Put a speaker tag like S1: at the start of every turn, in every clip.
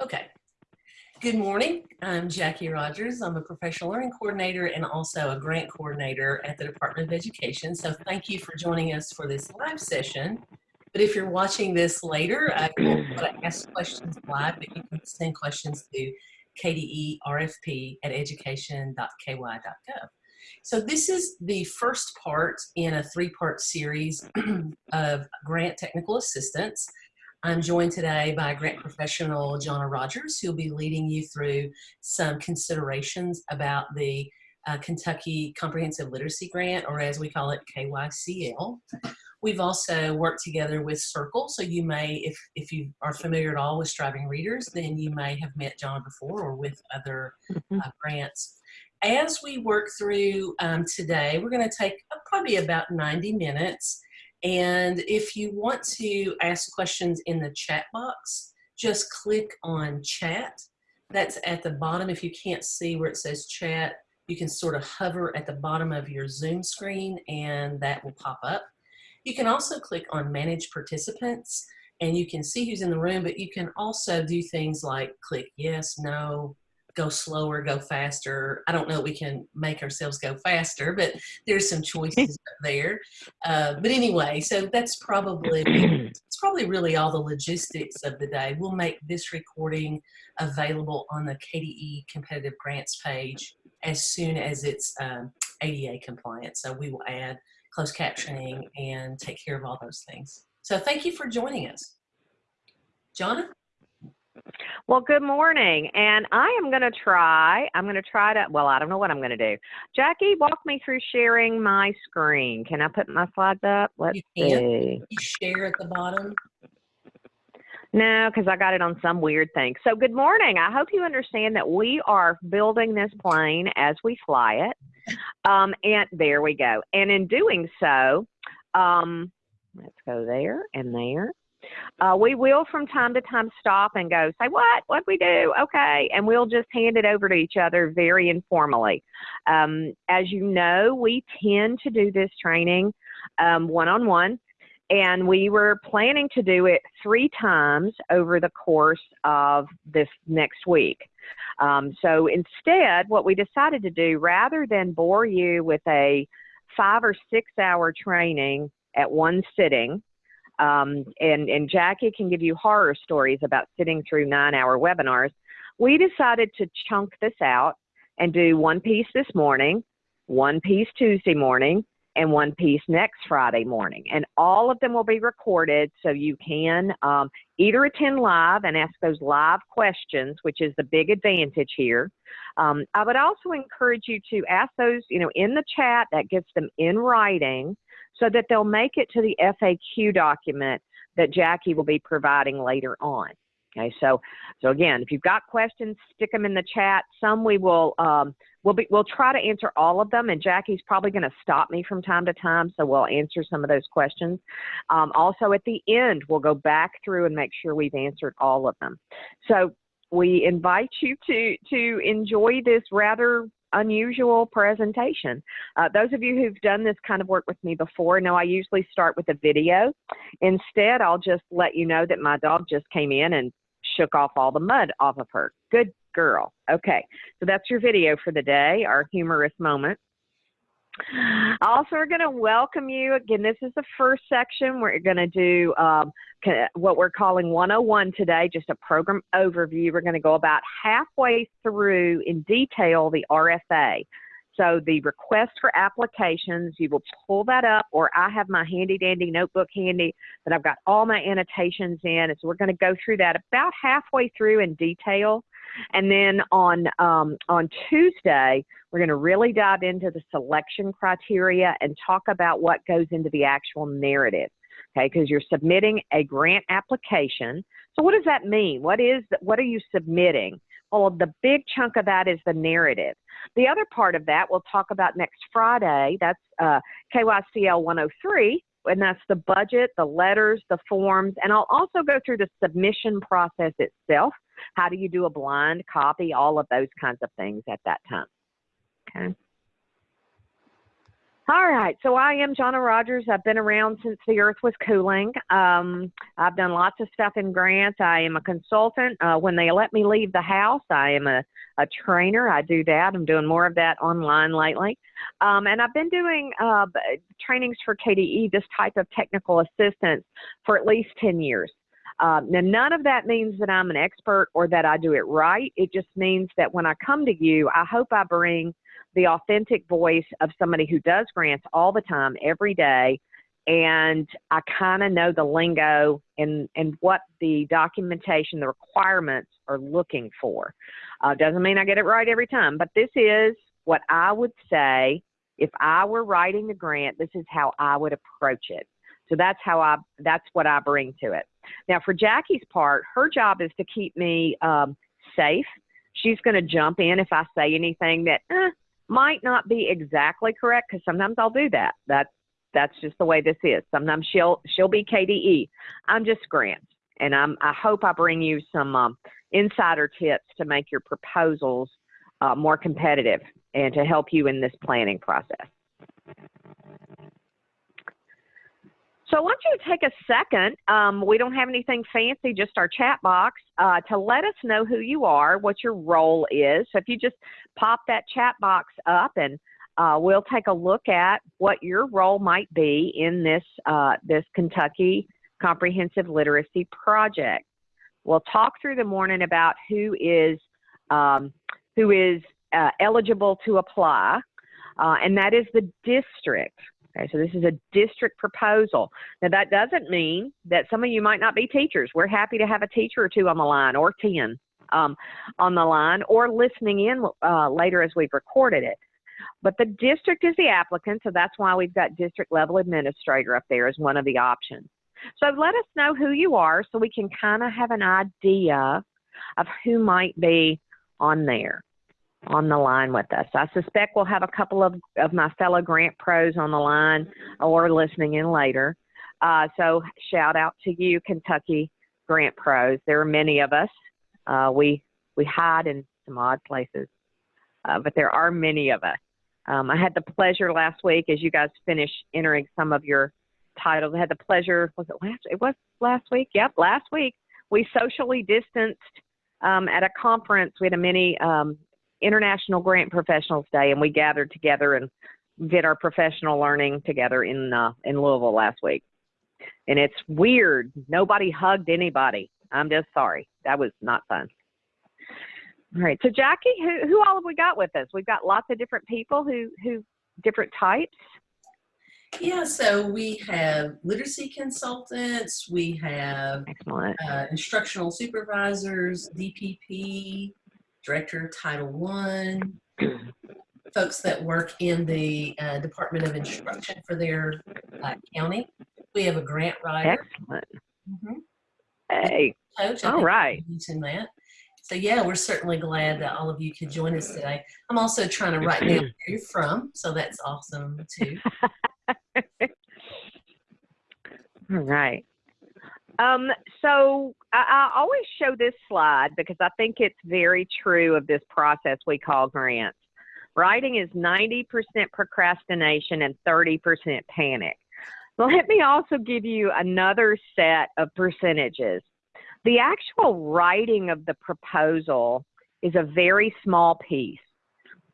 S1: Okay. Good morning. I'm Jackie Rogers. I'm a professional learning coordinator and also a grant coordinator at the Department of Education. So thank you for joining us for this live session. But if you're watching this later, I will ask questions live, but you can send questions to kderfp at education.ky.gov. So this is the first part in a three-part series of grant technical assistance. I'm joined today by grant professional Jonna Rogers, who'll be leading you through some considerations about the uh, Kentucky Comprehensive Literacy Grant, or as we call it, KYCL. We've also worked together with Circle, so you may, if, if you are familiar at all with Striving Readers, then you may have met John before or with other
S2: Mm-hmm.
S1: uh, grants. As we work through um, today, we're going to take uh, probably about 90 minutes. And if you want to ask questions in the chat box, just click on chat. That's at the bottom. If you can't see where it says chat, you can sort of hover at the bottom of your Zoom screen and that will pop up. You can also click on manage participants and you can see who's in the room, but you can also do things like click yes, no, go slower, go faster. I don't know we can make ourselves go faster, but there's some choices there. Uh, but anyway, so that's probably it's probably really all the logistics of the day. We'll make this recording available on the KDE competitive grants page as soon as it's um, ADA compliant. So we will add closed captioning and take care of all those things. So thank you for joining us. Jonna?
S2: Well, good morning. And I am going to try, I'm going to try to, well, I don't know what I'm going to do. Jackie, walk me through sharing my screen. Can I put my slides up? Let's
S1: You can.
S2: see.
S1: Share at the bottom.
S2: No, because I got it on some weird thing. So, good morning. I hope you understand that we are building this plane as we fly it. Um, and there we go. And in doing so, um, let's go there and there. Uh, we will from time to time stop and go, say, what? What we do? Okay. And we'll just hand it over to each other very informally. Um, as you know, we tend to do this training one on one and we were planning to do it three times over the course of this next week. Um, so instead, what we decided to do, rather than bore you with a five or six hour training at one sitting, um, and, and Jackie can give you horror stories about sitting through nine hour webinars, we decided to chunk this out and do one piece this morning, one piece Tuesday morning, and one piece next Friday morning. And all of them will be recorded so you can um, either attend live and ask those live questions, which is the big advantage here. Um, I would also encourage you to ask those, you know, in the chat that gets them in writing so that they'll make it to the FAQ document that Jackie will be providing later on. Okay, so so again, if you've got questions, stick them in the chat. Some we will um, we'll be we'll try to answer all of them, and Jackie's probably going to stop me from time to time, so we'll answer some of those questions. Um, also, at the end, we'll go back through and make sure we've answered all of them. So we invite you to to enjoy this rather unusual presentation. Uh, those of you who've done this kind of work with me before know I usually start with a video. Instead, I'll just let you know that my dog just came in and shook off all the mud off of her. Good girl. Okay, so that's your video for the day, our humorous moment. Also, we're going to welcome you. Again, this is the first section. We're going to do um, what we're calling 101 today, just a program overview. We're going to go about halfway through in detail the RFA. So the request for applications, you will pull that up, or I have my handy dandy notebook handy that I've got all my annotations in. And so we're going to go through that about halfway through in detail. And then on um, on Tuesday, we're going to really dive into the selection criteria and talk about what goes into the actual narrative. Okay, because you're submitting a grant application. So what does that mean? What is what are you submitting? Well, the big chunk of that is the narrative. The other part of that we'll talk about next Friday. That's uh, KYCL 103, and that's the budget, the letters, the forms, and I'll also go through the submission process itself. How do you do a blind copy? All of those kinds of things at that time. Okay. All right, so I am Jonna Rogers. I've been around since the earth was cooling. Um, I've done lots of stuff in grants. I am a consultant. Uh, when they let me leave the house, I am a, a trainer. I do that. I'm doing more of that online lately. Um, and I've been doing uh, trainings for KDE, this type of technical assistance, for at least 10 years. Um, now, none of that means that I'm an expert or that I do it right. It just means that when I come to you, I hope I bring the authentic voice of somebody who does grants all the time, every day, and I kind of know the lingo and and what the documentation, the requirements are looking for. Uh, doesn't mean I get it right every time, but this is what I would say if I were writing the grant. This is how I would approach it. So that's how I that's what I bring to it. Now for Jackie's part, her job is to keep me um, safe. She's going to jump in if I say anything that eh, might not be exactly correct because sometimes I'll do that. That's that's just the way this is. Sometimes she'll she'll be KDE. I'm just Grant, and I'm I hope I bring you some um, insider tips to make your proposals uh, more competitive and to help you in this planning process. So I want you to take a second. Um, we don't have anything fancy, just our chat box, uh, to let us know who you are, what your role is. So if you just pop that chat box up and uh, we'll take a look at what your role might be in this, uh, this Kentucky Comprehensive Literacy Project. We'll talk through the morning about who is, um, who is uh, eligible to apply, uh, and that is the district. Okay, so this is a district proposal. Now that doesn't mean that some of you might not be teachers. We're happy to have a teacher or two on the line or 10 um, on the line or listening in uh, later as we've recorded it. But the district is the applicant, so that's why we've got district level administrator up there as one of the options. So let us know who you are so we can kind of have an idea of who might be on there on the line with us. I suspect we'll have a couple of, of my fellow grant pros on the line or listening in later. Uh, so shout out to you, Kentucky grant pros. There are many of us. Uh, we we hide in some odd places, uh, but there are many of us. Um, I had the pleasure last week, as you guys finish entering some of your titles. I had the pleasure. Was it last? It was last week. Yep, last week. We socially distanced um, at a conference. We had a mini um, International Grant Professionals Day, and we gathered together and did our professional learning together in uh, in Louisville last week. And it's weird. Nobody hugged anybody. I'm just sorry. That was not fun. All right. So Jackie, who who all have we got with us? We've got lots of different people who who different types.
S1: Yeah, so we have literacy consultants, we have uh, instructional supervisors, DPP, director Title One, folks that work in the uh, Department of Instruction for their uh, county. We have a grant writer.
S2: Excellent. Mm -hmm. Hey,
S1: coach.
S2: All right.
S1: Mention that. So yeah, we're certainly glad that all of you could join us today. I'm also trying to write down where you're from, so that's awesome too.
S2: all right. Um, so I, I always show this slide because I think it's very true of this process we call grants. Writing is 90% procrastination and 30% panic. Let me also give you another set of percentages. The actual writing of the proposal is a very small piece.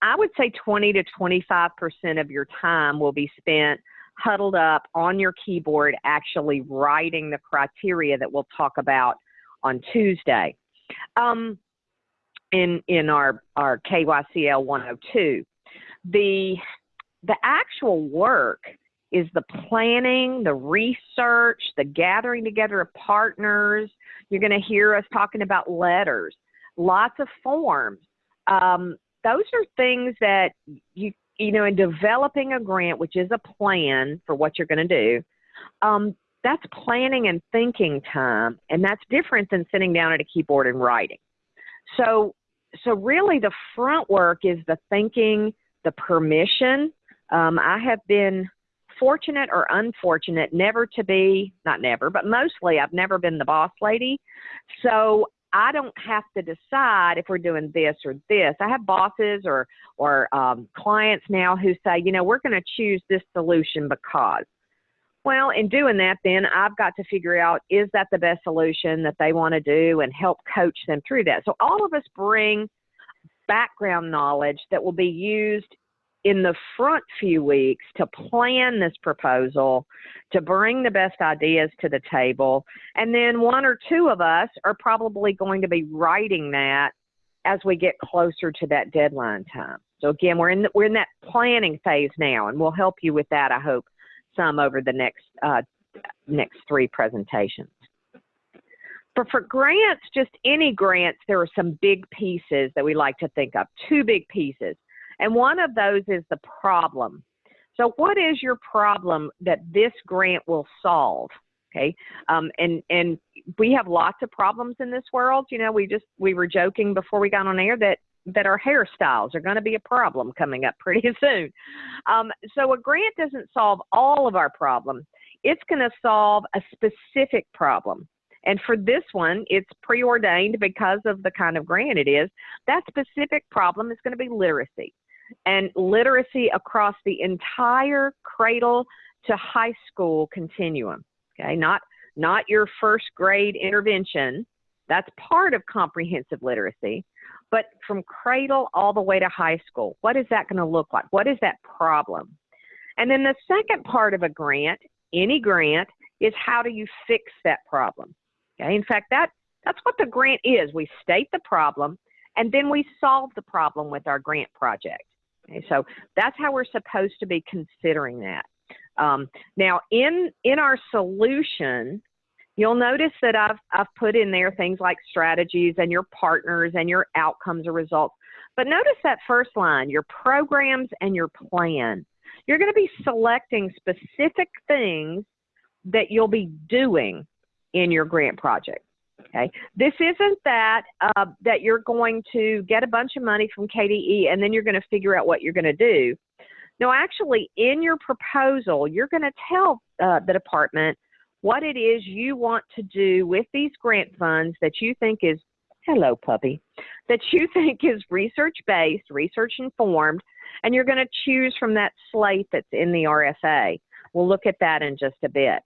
S2: I would say 20 to 25% of your time will be spent huddled up on your keyboard actually writing the criteria that we'll talk about on Tuesday um, in, in our, our KYCL 102. The, the actual work is the planning, the research, the gathering together of partners. You're going to hear us talking about letters, lots of forms. Um, those are things that you you know, in developing a grant, which is a plan for what you're going to do, um, that's planning and thinking time, and that's different than sitting down at a keyboard and writing. So, so really, the front work is the thinking, the permission. Um, I have been fortunate or unfortunate never to be, not never, but mostly I've never been the boss lady. So I don't have to decide if we're doing this or this. I have bosses or or um, clients now who say, you know, we're going to choose this solution because. Well, in doing that, then I've got to figure out is that the best solution that they want to do and help coach them through that. So all of us bring background knowledge that will be used in the front few weeks to plan this proposal, to bring the best ideas to the table. And then one or two of us are probably going to be writing that as we get closer to that deadline time. So again, we're in the, we're in that planning phase now, and we'll help you with that. I hope some over the next uh, next three presentations. But for grants, just any grants, there are some big pieces that we like to think of. Two big pieces. And one of those is the problem. So, what is your problem that this grant will solve? Okay, um, and and we have lots of problems in this world. You know, we just we were joking before we got on air that that our hairstyles are going to be a problem coming up pretty soon. Um, so, a grant doesn't solve all of our problems. It's going to solve a specific problem. And for this one, it's preordained because of the kind of grant it is. That specific problem is going to be literacy and literacy across the entire cradle to high school continuum. Okay, not not your first grade intervention. That's part of comprehensive literacy, but from cradle all the way to high school. What is that going to look like? What is that problem? And then the second part of a grant, any grant, is how do you fix that problem? Okay, in fact, that that's what the grant is. We state the problem and then we solve the problem with our grant project. Okay, so that's how we're supposed to be considering that. Um, now, in in our solution, you'll notice that I've I've put in there things like strategies and your partners and your outcomes or results. But notice that first line, your programs and your plan. You're going to be selecting specific things that you'll be doing in your grant project. Okay, this isn't that uh, that you're going to get a bunch of money from KDE and then you're going to figure out what you're going to do. No, actually, in your proposal, you're going to tell uh, the department what it is you want to do with these grant funds that you think is hello puppy that you think is research based, research informed, and you're going to choose from that slate that's in the RFA. We'll look at that in just a bit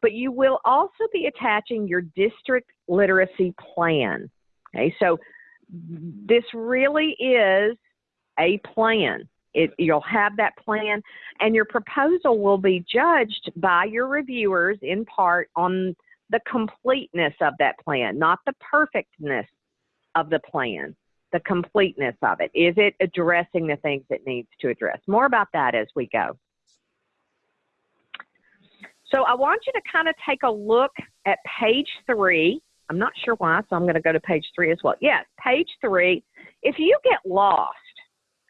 S2: but you will also be attaching your district literacy plan. Okay, so this really is a plan. It, you'll have that plan, and your proposal will be judged by your reviewers in part on the completeness of that plan, not the perfectness of the plan, the completeness of it. Is it addressing the things it needs to address? More about that as we go. So I want you to kind of take a look at page three. I'm not sure why, so I'm going to go to page three as well. Yes, page three. If you get lost,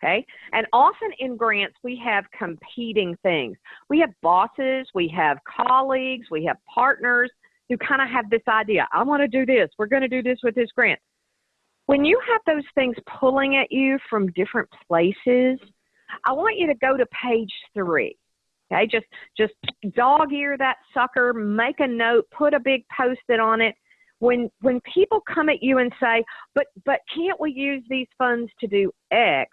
S2: okay, and often in grants we have competing things. We have bosses, we have colleagues, we have partners who kind of have this idea I want to do this, we're going to do this with this grant. When you have those things pulling at you from different places, I want you to go to page three Okay, just just dog ear that sucker, make a note, put a big post-it on it. When when people come at you and say, "But but can't we use these funds to do X?"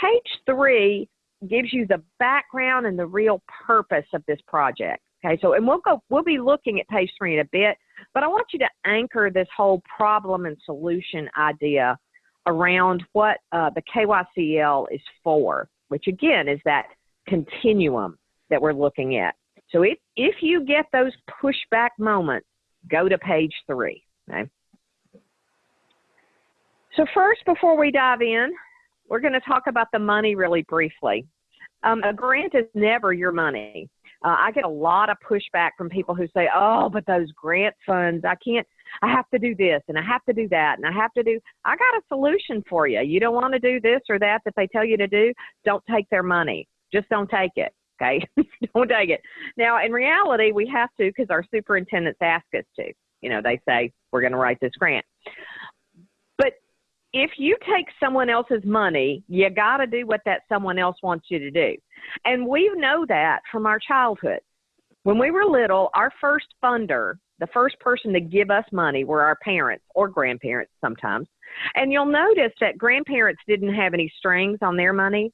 S2: Page 3 gives you the background and the real purpose of this project. Okay, so and we'll go we'll be looking at page 3 in a bit, but I want you to anchor this whole problem and solution idea around what uh, the KYCL is for, which again is that continuum that we're looking at. So if, if you get those pushback moments, go to page three. Okay? So first, before we dive in, we're going to talk about the money really briefly. Um, a grant is never your money. Uh, I get a lot of pushback from people who say, "Oh, but those grant funds, I can't. I have to do this and I have to do that and I have to do." I got a solution for you. You don't want to do this or that that they tell you to do. Don't take their money. Just don't take it. Okay, don't take it. Now, in reality, we have to because our superintendents ask us to. You know, they say we're going to write this grant. But if you take someone else's money, you got to do what that someone else wants you to do. And we know that from our childhood. When we were little, our first funder, the first person to give us money were our parents or grandparents sometimes. And you'll notice that grandparents didn't have any strings on their money,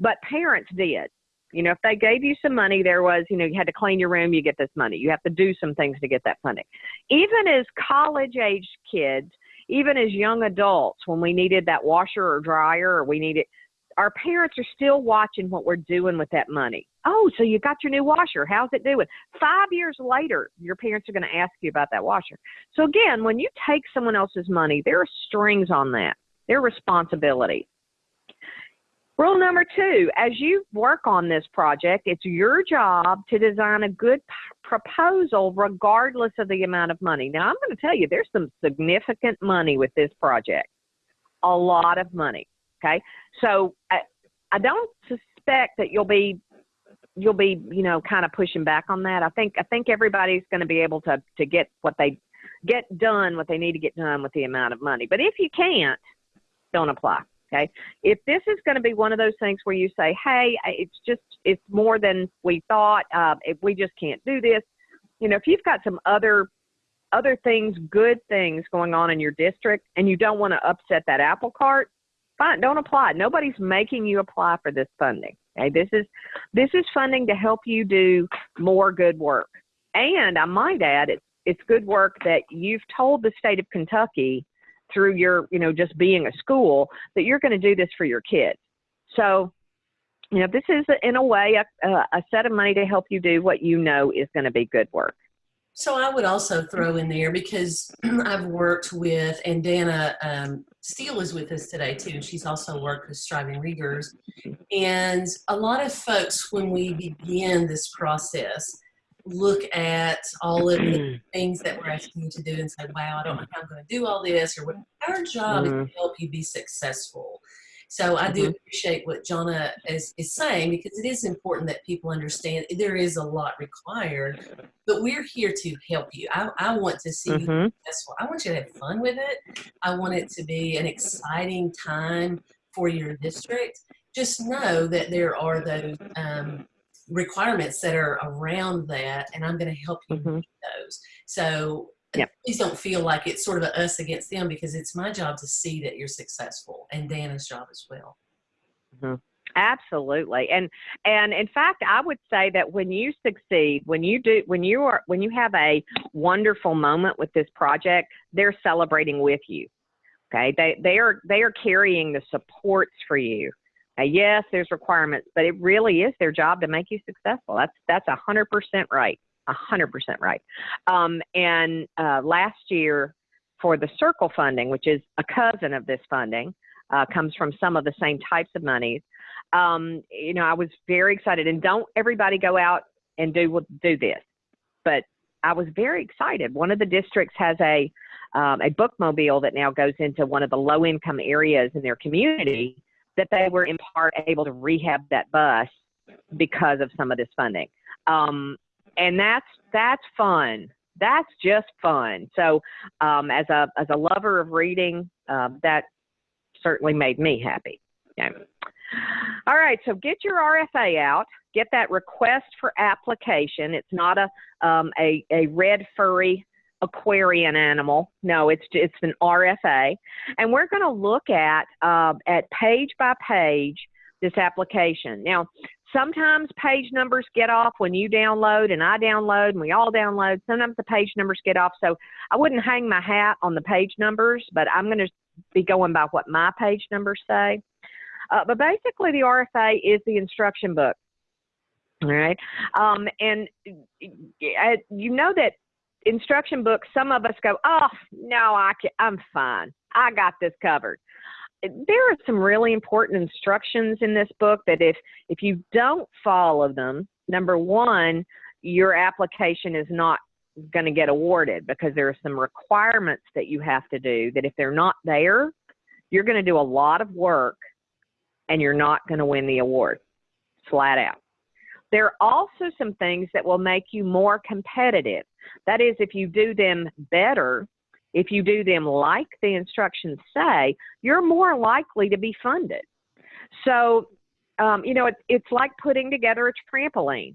S2: but parents did. You know, if they gave you some money, there was, you know, you had to clean your room, you get this money. You have to do some things to get that funding. Even as college age kids, even as young adults, when we needed that washer or dryer or we needed, our parents are still watching what we're doing with that money. Oh, so you got your new washer. How's it doing? Five years later, your parents are going to ask you about that washer. So again, when you take someone else's money, there are strings on that. Their responsibility. Rule number two, as you work on this project, it's your job to design a good proposal regardless of the amount of money. Now, I'm going to tell you, there's some significant money with this project. A lot of money. Okay. So I, I don't suspect that you'll be you'll be you know kind of pushing back on that. I think I think everybody's going to be able to to get what they get done what they need to get done with the amount of money. But if you can't, don't apply. Okay. If this is going to be one of those things where you say, hey, it's just, it's more than we thought, uh, if we just can't do this, you know, if you've got some other, other things, good things going on in your district and you don't want to upset that apple cart, fine, don't apply. Nobody's making you apply for this funding. Okay. This is, this is funding to help you do more good work. And I might add, it's, it's good work that you've told the state of Kentucky through your, you know, just being a school that you're going to do this for your kids. So, you know, this is in a way a, a set of money to help you do what you know is going to be good work.
S1: So I would also throw in there because I've worked with, and Dana um, Steele is with us today too. She's also worked with Striving Readers. And a lot of folks, when we begin this process, look at all of the things that we're asking you to do and say, wow, I don't know how I'm going to do all this, or what our job mm-hmm. is to help you be successful. So I do mm-hmm. appreciate what Jonna is, is saying because it is important that people understand there is a lot required, but we're here to help you. I, I want to see mm-hmm. you successful. I want you to have fun with it. I want it to be an exciting time for your district. Just know that there are those um, requirements that are around that, and I'm going to help you mm-hmm. meet those. So yep. please don't feel like it's sort of a us against them because it's my job to see that you're successful, and Dana's job as well.
S2: Mm-hmm. Absolutely, and and in fact, I would say that when you succeed, when you do, when you are, when you have a wonderful moment with this project, they're celebrating with you. Okay, they they are they are carrying the supports for you yes, there's requirements, but it really is their job to make you successful. That's that's a hundred percent right. A hundred percent right. Um, and uh, last year, for the Circle funding, which is a cousin of this funding, uh, comes from some of the same types of monies. Um, you know, I was very excited. And don't everybody go out and do do this, but I was very excited. One of the districts has a um, a bookmobile that now goes into one of the low income areas in their community that they were in part able to rehab that bus because of some of this funding. Um, and that's that's fun. That's just fun. So um, as a as a lover of reading, uh, that certainly made me happy. Okay. All right, so get your RFA out. Get that request for application. It's not a um, a, a red furry aquarian animal. No, it's it's an RFA, and we're going to look at uh, at page by page this application. Now, sometimes page numbers get off when you download and I download and we all download. Sometimes the page numbers get off, so I wouldn't hang my hat on the page numbers, but I'm going to be going by what my page numbers say. Uh, but basically, the RFA is the instruction book. All right. Um, and you know that instruction books, some of us go, oh, no, I can, I'm fine. I got this covered. There are some really important instructions in this book that if, if you don't follow them, number one, your application is not going to get awarded because there are some requirements that you have to do that if they're not there, you're going to do a lot of work and you're not going to win the award flat out. There are also some things that will make you more competitive. That is, if you do them better, if you do them like the instructions say, you're more likely to be funded. So, um, you know, it's, it's like putting together a trampoline.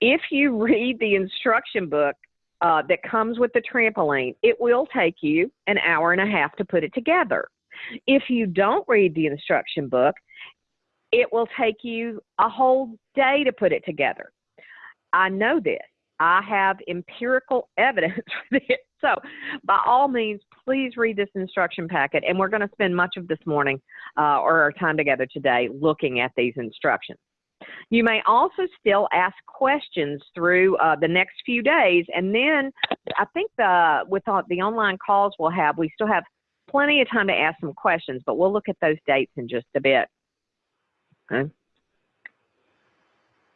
S2: If you read the instruction book uh, that comes with the trampoline, it will take you an hour and a half to put it together. If you don't read the instruction book, it will take you a whole day to put it together. I know this. I have empirical evidence for this. So, by all means, please read this instruction packet. And we're going to spend much of this morning uh, or our time together today looking at these instructions. You may also still ask questions through uh, the next few days. And then I think the, with all, the online calls we'll have, we still have plenty of time to ask some questions, but we'll look at those dates in just a bit. Okay.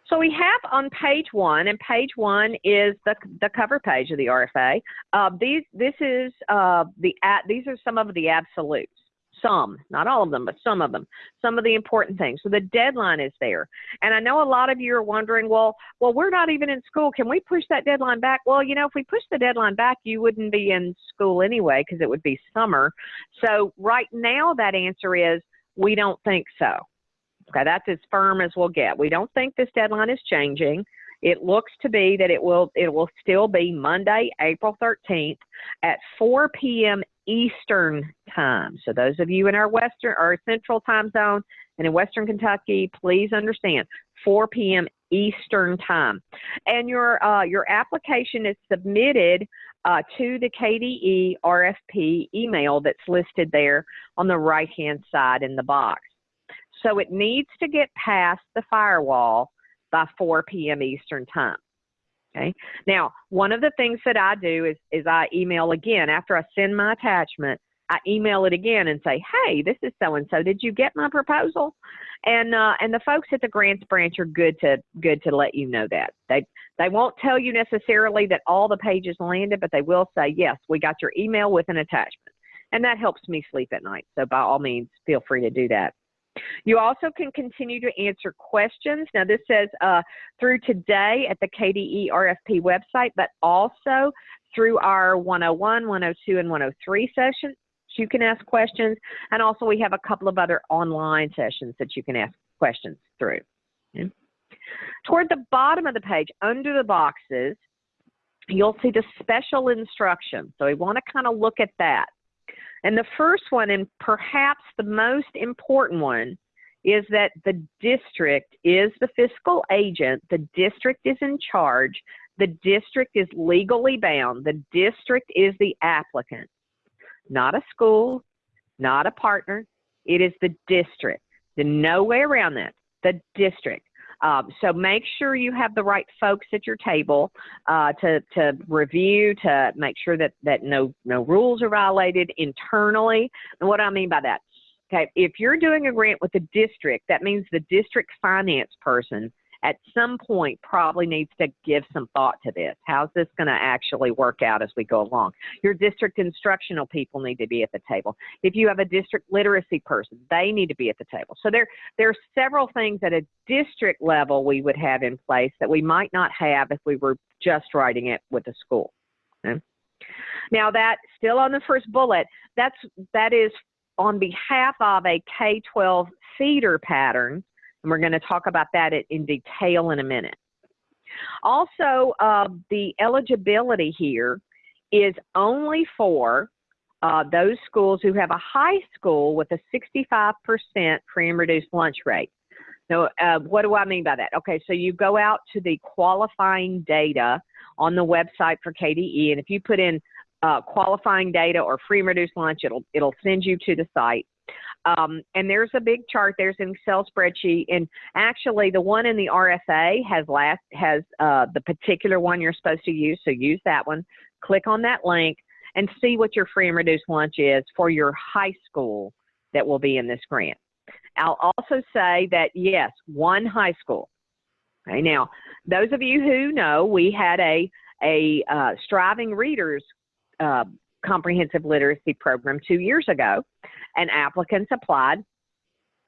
S2: So we have on page one, and page one is the, the cover page of the RFA. Uh, these this is uh, the these are some of the absolutes. Some, not all of them, but some of them. Some of the important things. So the deadline is there, and I know a lot of you are wondering, well, well, we're not even in school. Can we push that deadline back? Well, you know, if we push the deadline back, you wouldn't be in school anyway because it would be summer. So right now, that answer is we don't think so. Okay, that's as firm as we'll get. We don't think this deadline is changing. It looks to be that it will it will still be Monday, April 13th at 4 p.m. Eastern time. So those of you in our western or central time zone and in western Kentucky, please understand 4 p.m. Eastern time. And your uh, your application is submitted uh, to the KDE RFP email that's listed there on the right hand side in the box. So it needs to get past the firewall by 4 p.m. Eastern time. Okay. Now, one of the things that I do is, is I email again after I send my attachment. I email it again and say, "Hey, this is so and so. Did you get my proposal?" And uh, and the folks at the grants branch are good to good to let you know that they they won't tell you necessarily that all the pages landed, but they will say, "Yes, we got your email with an attachment," and that helps me sleep at night. So by all means, feel free to do that. You also can continue to answer questions. Now, this says uh, through today at the KDE RFP website, but also through our 101, 102, and 103 sessions. You can ask questions, and also we have a couple of other online sessions that you can ask questions through. Okay. Toward the bottom of the page, under the boxes, you'll see the special instructions. So we want to kind of look at that. And the first one, and perhaps the most important one, is that the district is the fiscal agent, the district is in charge, the district is legally bound, the district is the applicant, not a school, not a partner, it is the district. There's no way around that. The district. Um, so make sure you have the right folks at your table uh, to, to review, to make sure that, that no, no rules are violated internally. And what do I mean by that? Okay, if you're doing a grant with the district, that means the district finance person at some point probably needs to give some thought to this. How's this going to actually work out as we go along? Your district instructional people need to be at the table. If you have a district literacy person, they need to be at the table. So there, there are several things at a district level we would have in place that we might not have if we were just writing it with a school. Okay? Now that still on the first bullet, that's that is on behalf of a K-12 feeder pattern and we're going to talk about that in detail in a minute. Also, uh, the eligibility here is only for uh, those schools who have a high school with a 65% free and reduced lunch rate. Now, uh, what do I mean by that? Okay, so you go out to the qualifying data on the website for KDE, and if you put in uh, qualifying data or free and reduced lunch, it'll it'll send you to the site. Um, and there's a big chart. There's an Excel spreadsheet, and actually, the one in the RFA has last has uh, the particular one you're supposed to use. So use that one. Click on that link and see what your free and reduced lunch is for your high school that will be in this grant. I'll also say that yes, one high school. Okay, now those of you who know, we had a a uh, striving readers uh, comprehensive literacy program two years ago, and applicants applied,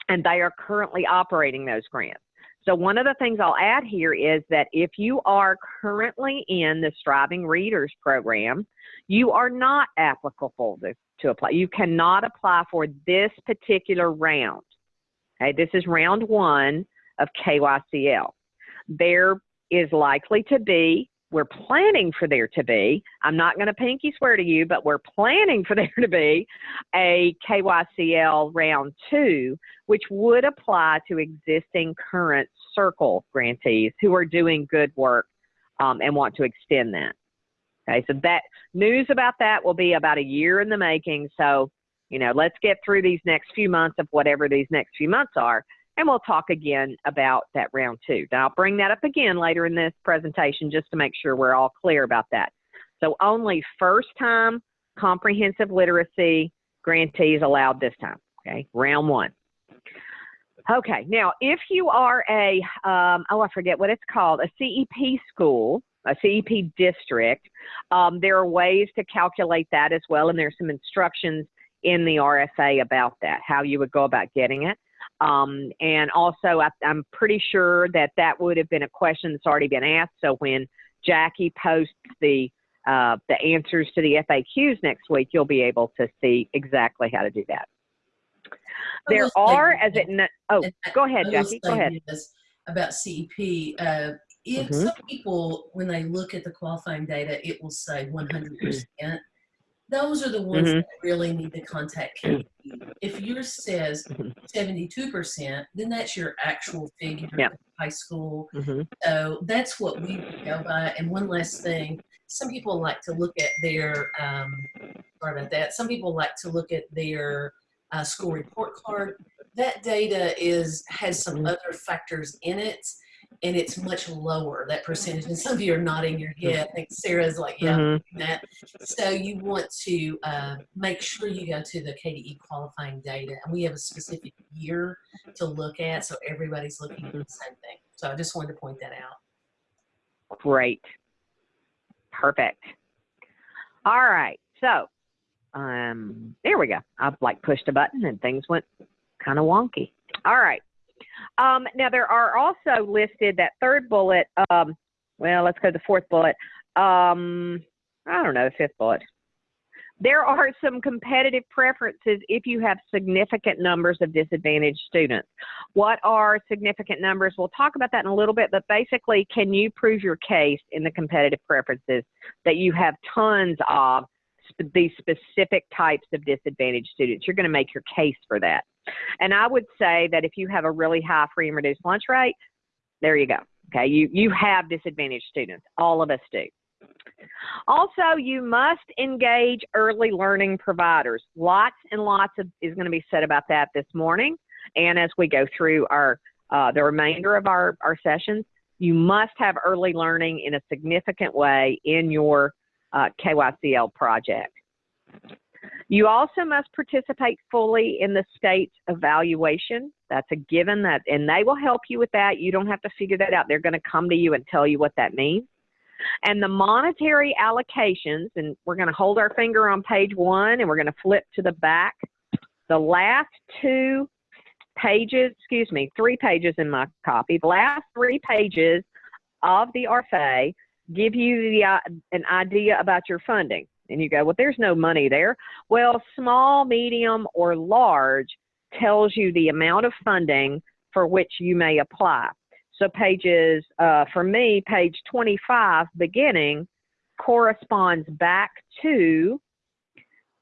S2: and they are currently operating those grants. So one of the things I'll add here is that if you are currently in the Striving Readers program, you are not applicable to, to apply. You cannot apply for this particular round. Okay, this is round one of KYCL. There is likely to be we're planning for there to be, I'm not going to pinky swear to you, but we're planning for there to be a KYCL round two, which would apply to existing current circle grantees who are doing good work um, and want to extend that. Okay, so that news about that will be about a year in the making. So, you know, let's get through these next few months of whatever these next few months are and we'll talk again about that round two. Now, I'll bring that up again later in this presentation just to make sure we're all clear about that. So only first time comprehensive literacy grantees allowed this time, okay, round one. Okay, now if you are a, um, oh, I forget what it's called, a CEP school, a CEP district, um, there are ways to calculate that as well, and there's some instructions in the RFA about that, how you would go about getting it. Um, and also, I, am pretty sure that that would have been a question that's already been asked. So when Jackie posts the uh, the answers to the FAQs next week, you'll be able to see exactly how to do that. There are, as it, oh, go ahead, Jackie, go ahead.
S1: About CEP, uh, if mm -hmm. some people, when they look at the qualifying data, it will say 100% those are the ones mm-hmm. that really need to contact KDE. If yours says 72%, mm-hmm. then that's your actual figure yeah. high school. Mm-hmm. So that's what we go by. And one last thing, some people like to look at their, um, sorry about that, some people like to look at their uh, school report card. That data is has some mm-hmm. other factors in it and it's much lower that percentage and some of you are nodding your head i think sarah's like yeah mm-hmm. that. So you want to uh, make sure you go to the kde qualifying data and we have a specific year to look at so everybody's looking at the same thing. So i just wanted to point that out.
S2: Great. Perfect. All right so um there we go. I've like pushed a button and things went kind of wonky. All right um, now, there are also listed that third bullet. Um, well, let's go to the fourth bullet. Um, I don't know, the fifth bullet. There are some competitive preferences if you have significant numbers of disadvantaged students. What are significant numbers? We'll talk about that in a little bit, but basically, can you prove your case in the competitive preferences that you have tons of these specific types of disadvantaged students? You're going to make your case for that. And I would say that if you have a really high free and reduced lunch rate, there you go. Okay, you, you have disadvantaged students. All of us do. Also, you must engage early learning providers. Lots and lots of is going to be said about that this morning. And as we go through our uh, the remainder of our, our sessions, you must have early learning in a significant way in your uh, KYCL project. You also must participate fully in the state's evaluation. That's a given that, and they will help you with that. You don't have to figure that out. They're going to come to you and tell you what that means. And the monetary allocations, and we're going to hold our finger on page one and we're going to flip to the back. The last two pages, excuse me, three pages in my copy, the last three pages of the RFA give you the, uh, an idea about your funding. And you go, well, there's no money there. Well, small, medium, or large tells you the amount of funding for which you may apply. So pages, uh, for me, page 25 beginning corresponds back to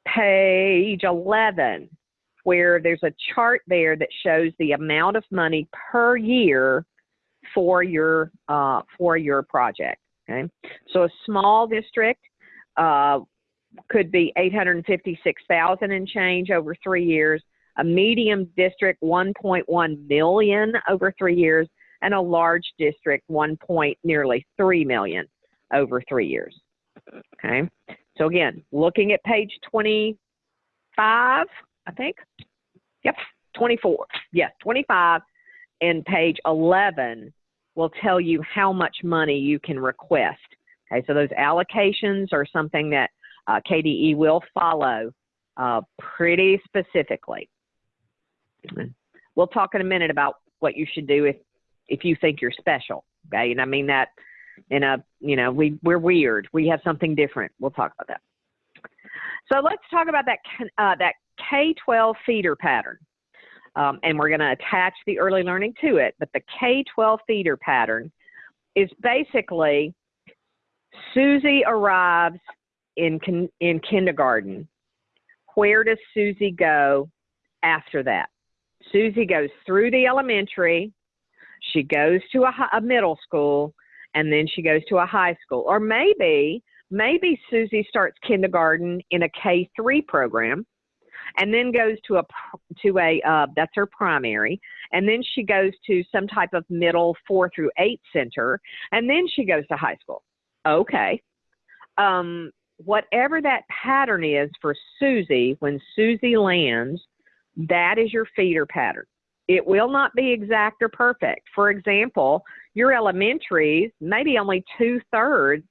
S2: page 11, where there's a chart there that shows the amount of money per year for your uh, for your project. Okay, so a small district uh, could be 856,000 and change over three years, a medium district 1.1 million over three years, and a large district 1. Point nearly 3 million over three years. Okay, so again, looking at page 25, I think. Yep, 24. Yes, 25 and page 11 will tell you how much money you can request. Okay, so those allocations are something that uh, KDE will follow uh, pretty specifically. We'll talk in a minute about what you should do if if you think you're special. Okay, and I mean that in a you know we we're weird. We have something different. We'll talk about that. So let's talk about that uh, that K-12 feeder pattern. Um, and we're going to attach the early learning to it. But the K 12 feeder pattern is basically Susie arrives in in kindergarten. Where does Susie go after that? Susie goes through the elementary, she goes to a, a middle school, and then she goes to a high school. Or maybe maybe Susie starts kindergarten in a K three program, and then goes to a to a uh, that's her primary, and then she goes to some type of middle four through eight center, and then she goes to high school. Okay, um, whatever that pattern is for Susie when Susie lands, that is your feeder pattern. It will not be exact or perfect. For example, your elementaries, maybe only two thirds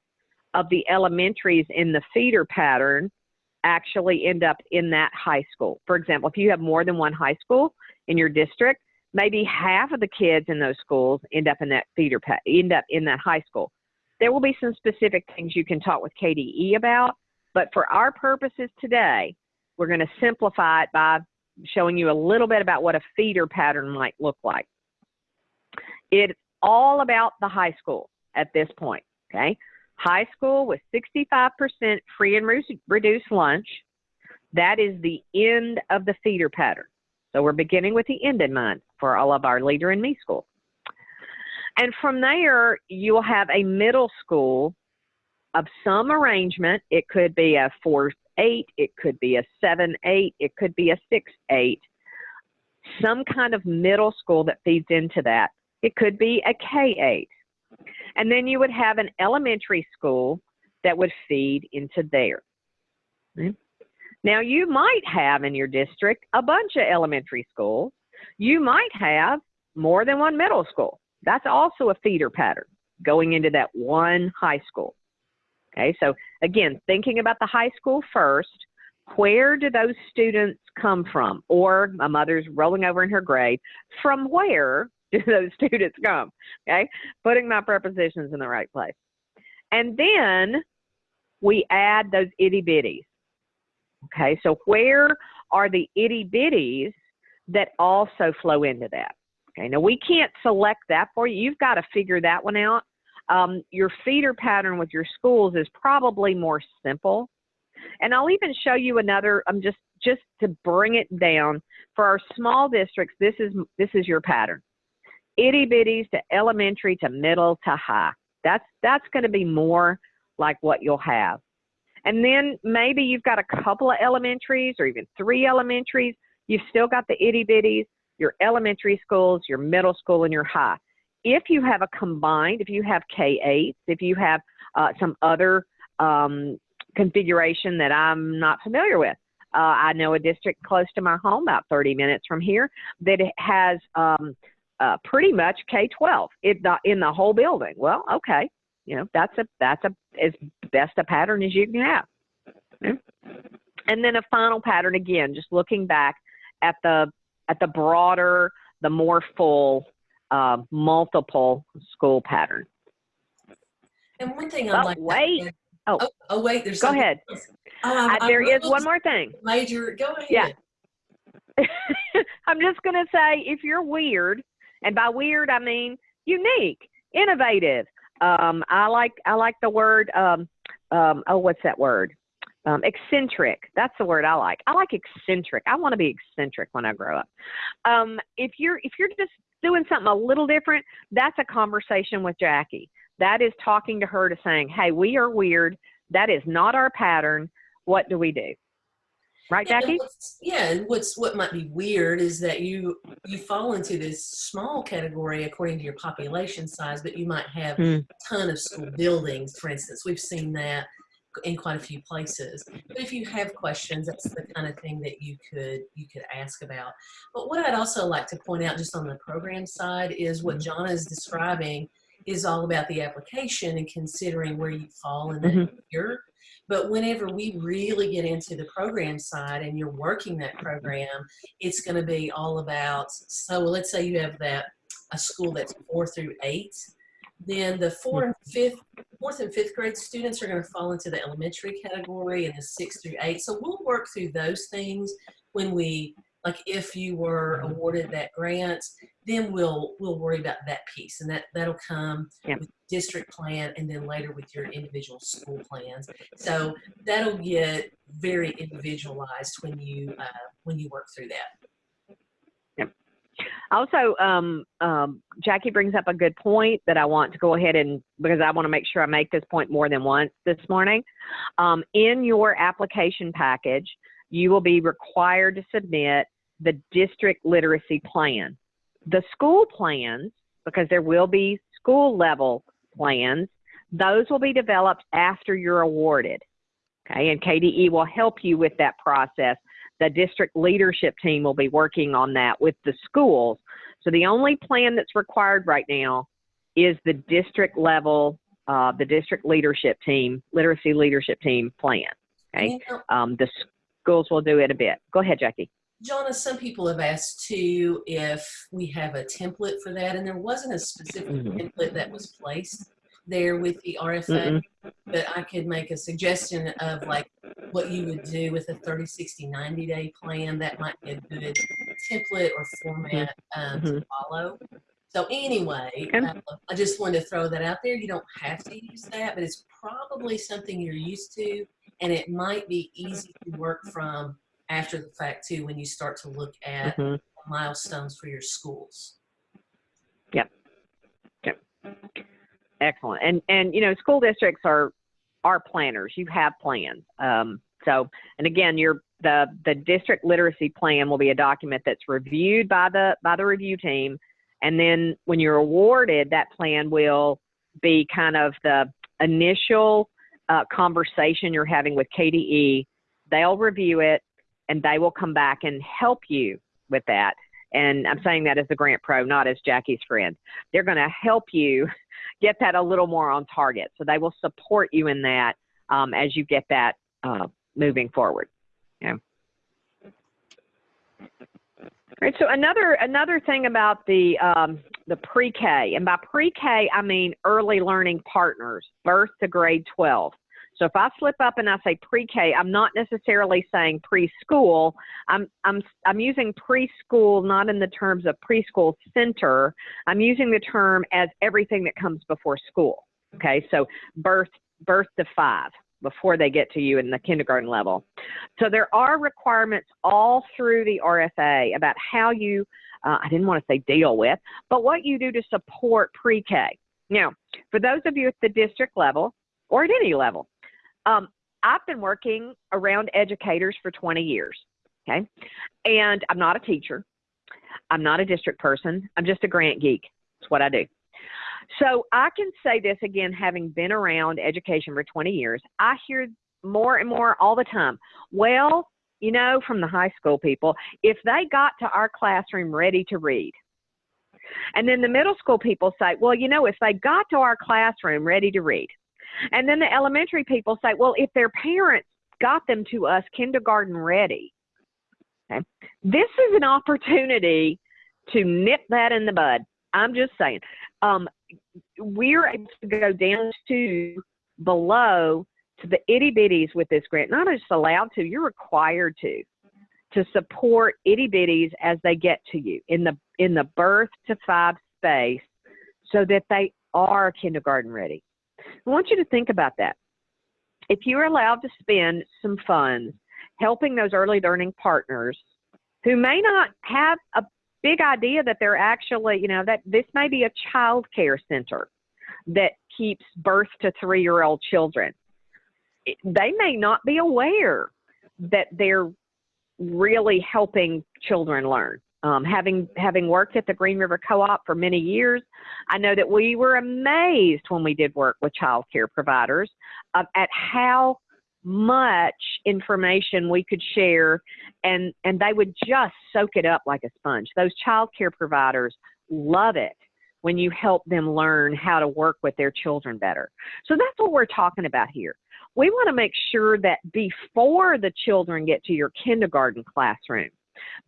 S2: of the elementaries in the feeder pattern actually end up in that high school. For example, if you have more than one high school in your district, maybe half of the kids in those schools end up in that feeder pa- end up in that high school. There will be some specific things you can talk with KDE about, but for our purposes today, we're going to simplify it by showing you a little bit about what a feeder pattern might look like. It's all about the high school at this point, okay? High school with 65% free and reduced lunch. That is the end of the feeder pattern. So we're beginning with the end in mind for all of our Leader in Me school. And from there, you'll have a middle school of some arrangement. It could be a 4 8, it could be a 7 8, it could be a 6 8. Some kind of middle school that feeds into that. It could be a K 8. And then you would have an elementary school that would feed into there. Okay. Now, you might have in your district a bunch of elementary schools. You might have more than one middle school. That's also a feeder pattern going into that one high school. Okay, so again, thinking about the high school first, where do those students come from? Or my mother's rolling over in her grave. From where do those students come? Okay, putting my prepositions in the right place. And then we add those itty bitties. Okay, so where are the itty bitties that also flow into that? Okay, now we can't select that for you. You've got to figure that one out. Um, your feeder pattern with your schools is probably more simple. And I'll even show you another, I'm um, just, just to bring it down. For our small districts, this is, this is your pattern. Itty bitties to elementary to middle to high. That's, that's going to be more like what you'll have. And then maybe you've got a couple of elementaries or even three elementaries. You've still got the itty bitties, your elementary schools, your middle school, and your high. If you have a combined, if you have K8s, if you have uh, some other um, configuration that I'm not familiar with, uh, I know a district close to my home, about 30 minutes from here, that has um, uh, pretty much K-12 in the, in the whole building. Well, okay, you know that's a that's a as best a pattern as you can have. And then a final pattern again, just looking back at the at the broader, the more full, uh, multiple school pattern.
S1: And one thing
S2: oh,
S1: like
S2: wait. Oh.
S1: oh, oh, wait. There's
S2: go ahead.
S1: Oh,
S2: uh, there is one more thing.
S1: Major, go ahead.
S2: Yeah. I'm just going to say if you're weird, and by weird I mean unique, innovative. Um, I like I like the word. Um, um, oh, what's that word? Um, eccentric. That's the word I like. I like eccentric. I want to be eccentric when I grow up. Um, if you're if you're just doing something a little different, that's a conversation with Jackie. That is talking to her to saying, "Hey, we are weird. That is not our pattern. What do we do?" Right,
S1: yeah,
S2: Jackie?
S1: Yeah, and what's what might be weird is that you you fall into this small category according to your population size, but you might have
S2: Hmm.
S1: a ton of school buildings. For instance, we've seen that in quite a few places. But if you have questions, that's the kind of thing that you could you could ask about. But what I'd also like to point out, just on the program side, is what Jonna is describing is all about the application and considering where you fall in that
S2: Mhm.
S1: year. But whenever we really get into the program side and you're working that program, it's going to be all about. So let's say you have that a school that's four through eight, then the fourth and fifth, fourth and fifth grade students are going to fall into the elementary category, and the six through eight. So we'll work through those things when we like if you were awarded that grant, then we'll we'll worry about that piece, and that that'll come
S2: Yep.
S1: with district plan, and then later with your individual school plans. So that'll get very individualized when you uh, when you work through that.
S2: Also, um, um, Jackie brings up a good point that I want to go ahead and because I want to make sure I make this point more than once this morning. Um, in your application package, you will be required to submit the district literacy plan. The school plans, because there will be school level plans, those will be developed after you're awarded. Okay, and KDE will help you with that process. The district leadership team will be working on that with the schools. So the only plan that's required right now is the district level, uh, the district leadership team, literacy leadership team plan. Okay, um, the schools will do it a bit. Go ahead, Jackie.
S1: Jonna, some people have asked too if we have a template for that, and there wasn't a specific
S2: Mhm.
S1: template that was placed there with the RFA,
S2: Mm-mm.
S1: but I could make a suggestion of like what you would do with a 30, 60, 90 day plan. That might be a good template or format um, to follow. So anyway,
S2: Okay.
S1: uh, I just wanted to throw that out there. You don't have to use that, but it's probably something you're used to, and it might be easy to work from after the fact too when you start to look at
S2: Mhm.
S1: milestones for your schools. Yep. Yep.
S2: Excellent. And and you know, school districts are are planners. You have plans. Um, so, and again, your the the district literacy plan will be a document that's reviewed by the by the review team, and then when you're awarded, that plan will be kind of the initial uh, conversation you're having with KDE. They'll review it, and they will come back and help you with that. And I'm saying that as the grant pro, not as Jackie's friend. They're going to help you get that a little more on target. So they will support you in that um, as you get that uh, moving forward. Yeah. Right. So another another thing about the um, the pre-K, and by pre-K I mean early learning partners, birth to grade 12. So if I slip up and I say pre-K, I'm not necessarily saying preschool. I'm I'm I'm using preschool not in the terms of preschool center. I'm using the term as everything that comes before school. Okay, so birth birth to five before they get to you in the kindergarten level. So there are requirements all through the RFA about how you uh, I didn't want to say deal with, but what you do to support pre-K. Now, for those of you at the district level or at any level, um, I've been working around educators for 20 years. Okay, and I'm not a teacher. I'm not a district person. I'm just a grant geek. That's what I do. So I can say this again, having been around education for 20 years, I hear more and more all the time. Well, you know, from the high school people, if they got to our classroom ready to read, and then the middle school people say, well, you know, if they got to our classroom ready to read, and then the elementary people say, well, if their parents got them to us kindergarten ready, okay, this is an opportunity to nip that in the bud. I'm just saying. Um, we're able to go down to below to the itty bitties with this grant. Not just allowed to, you're required to to support itty bitties as they get to you in the in the birth to five space so that they are kindergarten ready. I want you to think about that. If you're allowed to spend some funds helping those early learning partners who may not have a big idea that they're actually, you know, that this may be a child care center that keeps birth to three year old children. They may not be aware that they're really helping children learn. Um, having having worked at the Green River Co-op for many years, I know that we were amazed when we did work with child care providers uh, at how much information we could share and and they would just soak it up like a sponge. Those child care providers love it when you help them learn how to work with their children better. So that's what we're talking about here. We want to make sure that before the children get to your kindergarten classroom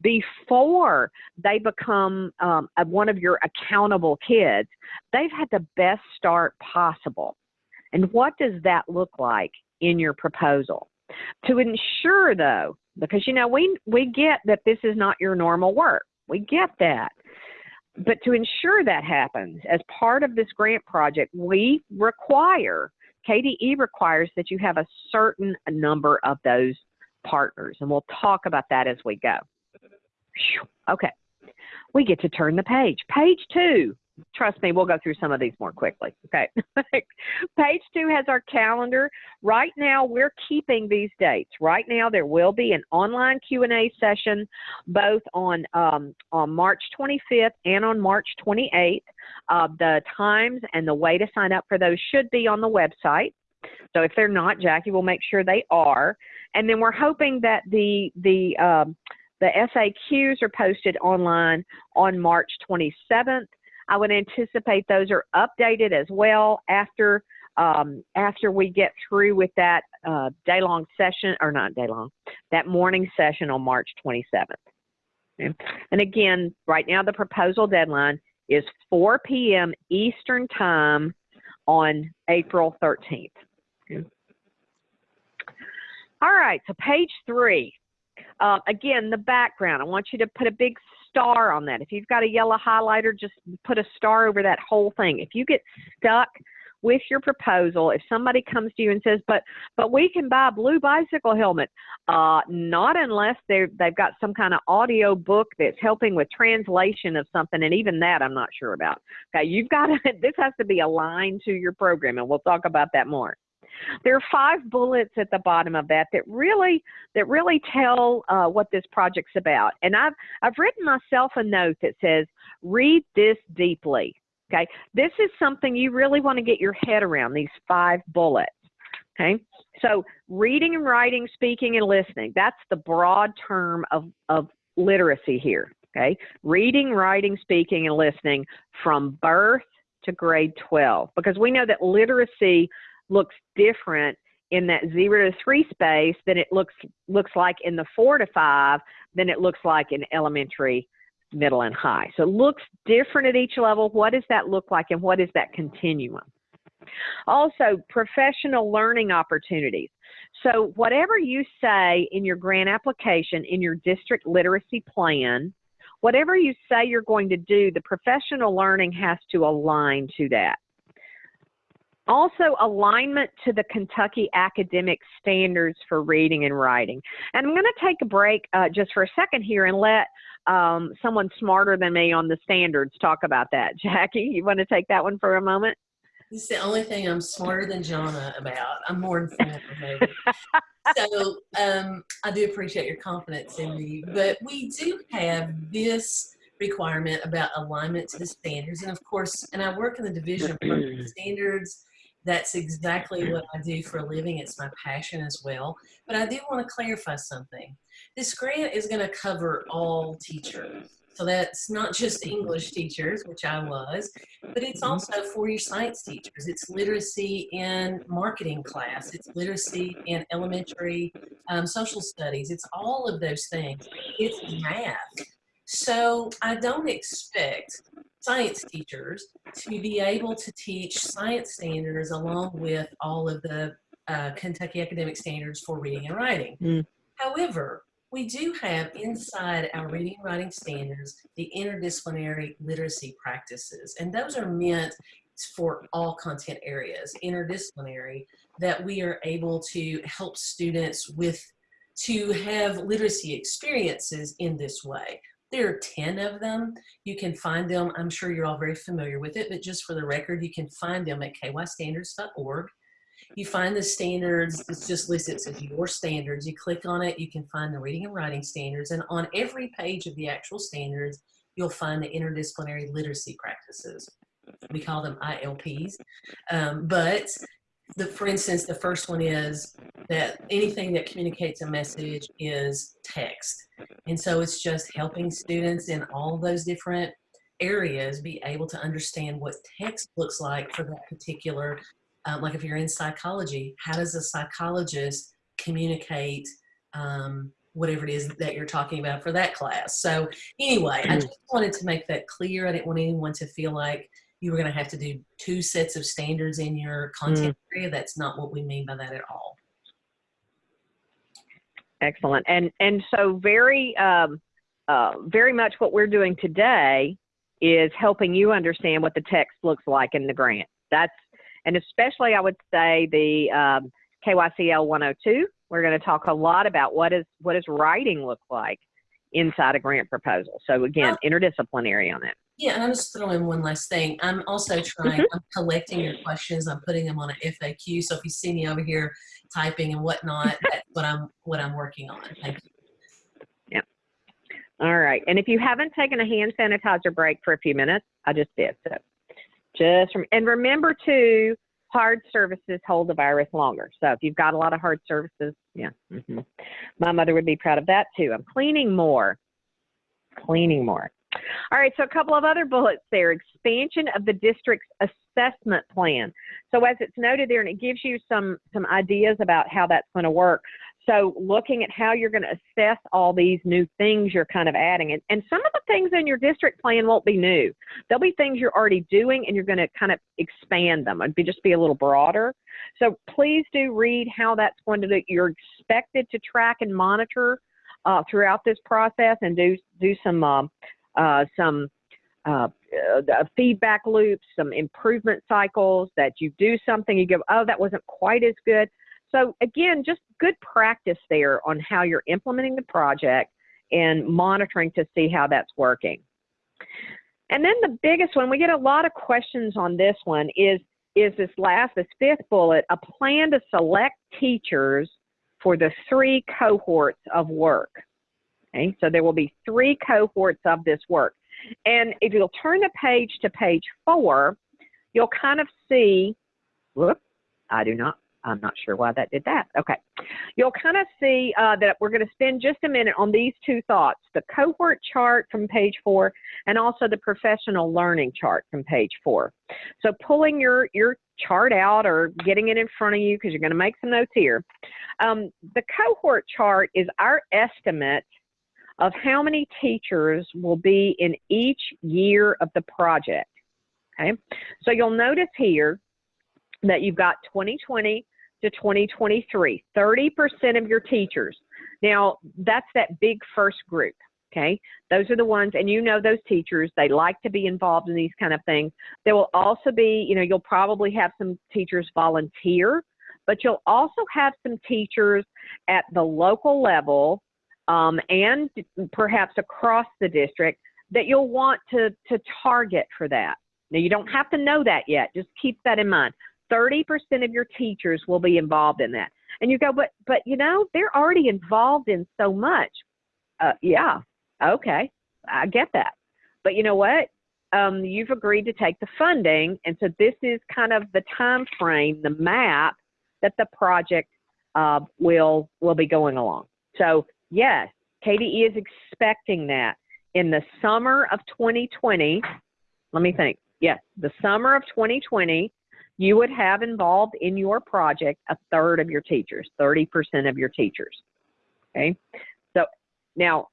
S2: before they become um, one of your accountable kids they've had the best start possible and what does that look like in your proposal? To ensure, though, because you know we we get that this is not your normal work. We get that. But to ensure that happens as part of this grant project, we require KDE requires that you have a certain number of those partners, and we'll talk about that as we go. Okay, we get to turn the page. Page two. Trust me, we'll go through some of these more quickly. Okay. page two has our calendar. Right now, we're keeping these dates. Right now, there will be an online Q&A session both on, um, on March 25th and on March 28th. Uh, the times and the way to sign up for those should be on the website. So if they're not, Jackie will make sure they are. And then we're hoping that the, the, um, the FAQs are posted online on March 27th. I would anticipate those are updated as well after um, after we get through with that uh, day long session, or not day long, that morning session on March 27th. Okay. And again, right now the proposal deadline is 4 p.m. Eastern Time on April 13th. Okay. All right, so page three. Uh, again, the background. I want you to put a big star on that. If you've got a yellow highlighter, just put a star over that whole thing. If you get stuck with your proposal, if somebody comes to you and says, "But, but we can buy a blue bicycle helmet," uh, not unless they they've got some kind of audio book that's helping with translation of something, and even that I'm not sure about. Okay, you've got to. This has to be aligned to your program, and we'll talk about that more. There are five bullets at the bottom of that that really that really tell uh, what this project's about. And I've I've written myself a note that says, "Read this deeply." Okay, this is something you really want to get your head around. These five bullets. Okay, so reading and writing, speaking and listening. That's the broad term of of literacy here. Okay, reading, writing, speaking, and listening from birth to grade 12 because we know that literacy looks different in that zero to three space than it looks looks like in the four to five than it looks like in elementary, middle, and high. So it looks different at each level. What does that look like, and what is that continuum? Also, professional learning opportunities. So whatever you say in your grant application, in your district literacy plan, whatever you say you're going to do, the professional learning has to align to that. Also, alignment to the Kentucky academic standards for reading and writing. And I'm going to take a break uh, just for a second here and let um, someone smarter than me on the standards talk about that. Jackie, you want to take that one for a moment?
S1: This is the only thing I'm smarter than Jonna about. I'm more informed maybe. so um, I do appreciate your confidence in me, but we do have this requirement about alignment to the standards. And of course, and I work in the division of standards that's exactly what I do for a living. It's my passion as well. But I do want to clarify something. This grant is going to cover all teachers. So that's not just English teachers, which I was, but it's mm-hmm. also for your science teachers. It's literacy in marketing class. It's literacy in elementary um, social studies. It's all of those things. It's math. So I don't expect science teachers to be able to teach science standards along with all of the uh, Kentucky academic standards for reading and writing. Mm. However, we do have inside our reading and writing standards the interdisciplinary literacy practices, and those are meant for all content areas, interdisciplinary, that we are able to help students with to have literacy experiences in this way. There are 10 of them. You can find them, I'm sure you're all very familiar with it, but just for the record, you can find them at kystandards.org. You find the standards, it's just listed, as your standards. You click on it, you can find the reading and writing standards, and on every page of the actual standards, you'll find the interdisciplinary literacy practices. We call them ILPs, um, but the, for instance, the first one is that anything that communicates a message is text. And so it's just helping students in all those different areas be able to understand what text looks like for that particular, um, like if you're in psychology, how does a psychologist communicate um, whatever it is that you're talking about for that class. So anyway, I just wanted to make that clear. I didn't want anyone to feel like you were going to have to do two sets of standards in your content mm. area. That's not what we mean by that at all.
S2: Excellent. And and so very um, uh, very much what we're doing today is helping you understand what the text looks like in the grant. That's and especially I would say the um, KYCL 102. We're going to talk a lot about what is what does writing look like inside a grant proposal. So again, interdisciplinary on it.
S1: Yeah, and I'm just throwing in one last thing. I'm also trying, I'm collecting your questions. I'm putting them on an FAQ. So if you see me over here typing and whatnot, that's what I'm what I'm working on. Thank you.
S2: All right. And if you haven't taken a hand sanitizer break for a few minutes, I just did. So just from, and remember to hard surfaces hold the virus longer. So if you've got a lot of hard surfaces, yeah, hmm my mother would be proud of that too. I'm cleaning more, cleaning more. All right, so a couple of other bullets there. Expansion of the district's assessment plan. So as it's noted there, and it gives you some some ideas about how that's going to work. So looking at how you're going to assess all these new things you're kind of adding, and, and some of the things in your district plan won't be new. There'll be things you're already doing, and you're going to kind of expand them. It'd be just be a little broader. So please do read how that's going to. Do. You're expected to track and monitor uh, throughout this process, and do do some um, uh, some uh, uh, feedback loops, some improvement cycles that you do something, you go, oh, that wasn't quite as good. So again, just good practice there on how you're implementing the project and monitoring to see how that's working. And then the biggest one, we get a lot of questions on this one, is, is this last, this fifth bullet, a plan to select teachers for the three cohorts of work. Okay, so there will be three cohorts of this work. And if you'll turn the page to page four, you'll kind of see, whoop, I do not, I'm not sure why that did that. Okay. You'll kind of see uh, that we're going to spend just a minute on these two thoughts, the cohort chart from page four and also the professional learning chart from page four. So pulling your, your chart out or getting it in front of you because you're going to make some notes here. Um, the cohort chart is our estimate of how many teachers will be in each year of the project. Okay, so you'll notice here that you've got 2020 to 2023, 30% of your teachers. Now, that's that big first group. Okay, those are the ones, and you know those teachers, they like to be involved in these kind of things. There will also be, you know, you'll probably have some teachers volunteer, but you'll also have some teachers at the local level um, and perhaps across the district that you'll want to, to target for that. Now, you don't have to know that yet. Just keep that in mind. 30% of your teachers will be involved in that. And you go, but, but you know, they're already involved in so much. Uh, yeah, okay, I get that. But you know what? Um, you've agreed to take the funding, and so this is kind of the time frame, the map that the project uh, will will be going along. So Yes, KDE is expecting that in the summer of 2020. Let me think. Yes, the summer of 2020, you would have involved in your project a third of your teachers, 30% of your teachers. Okay. So now,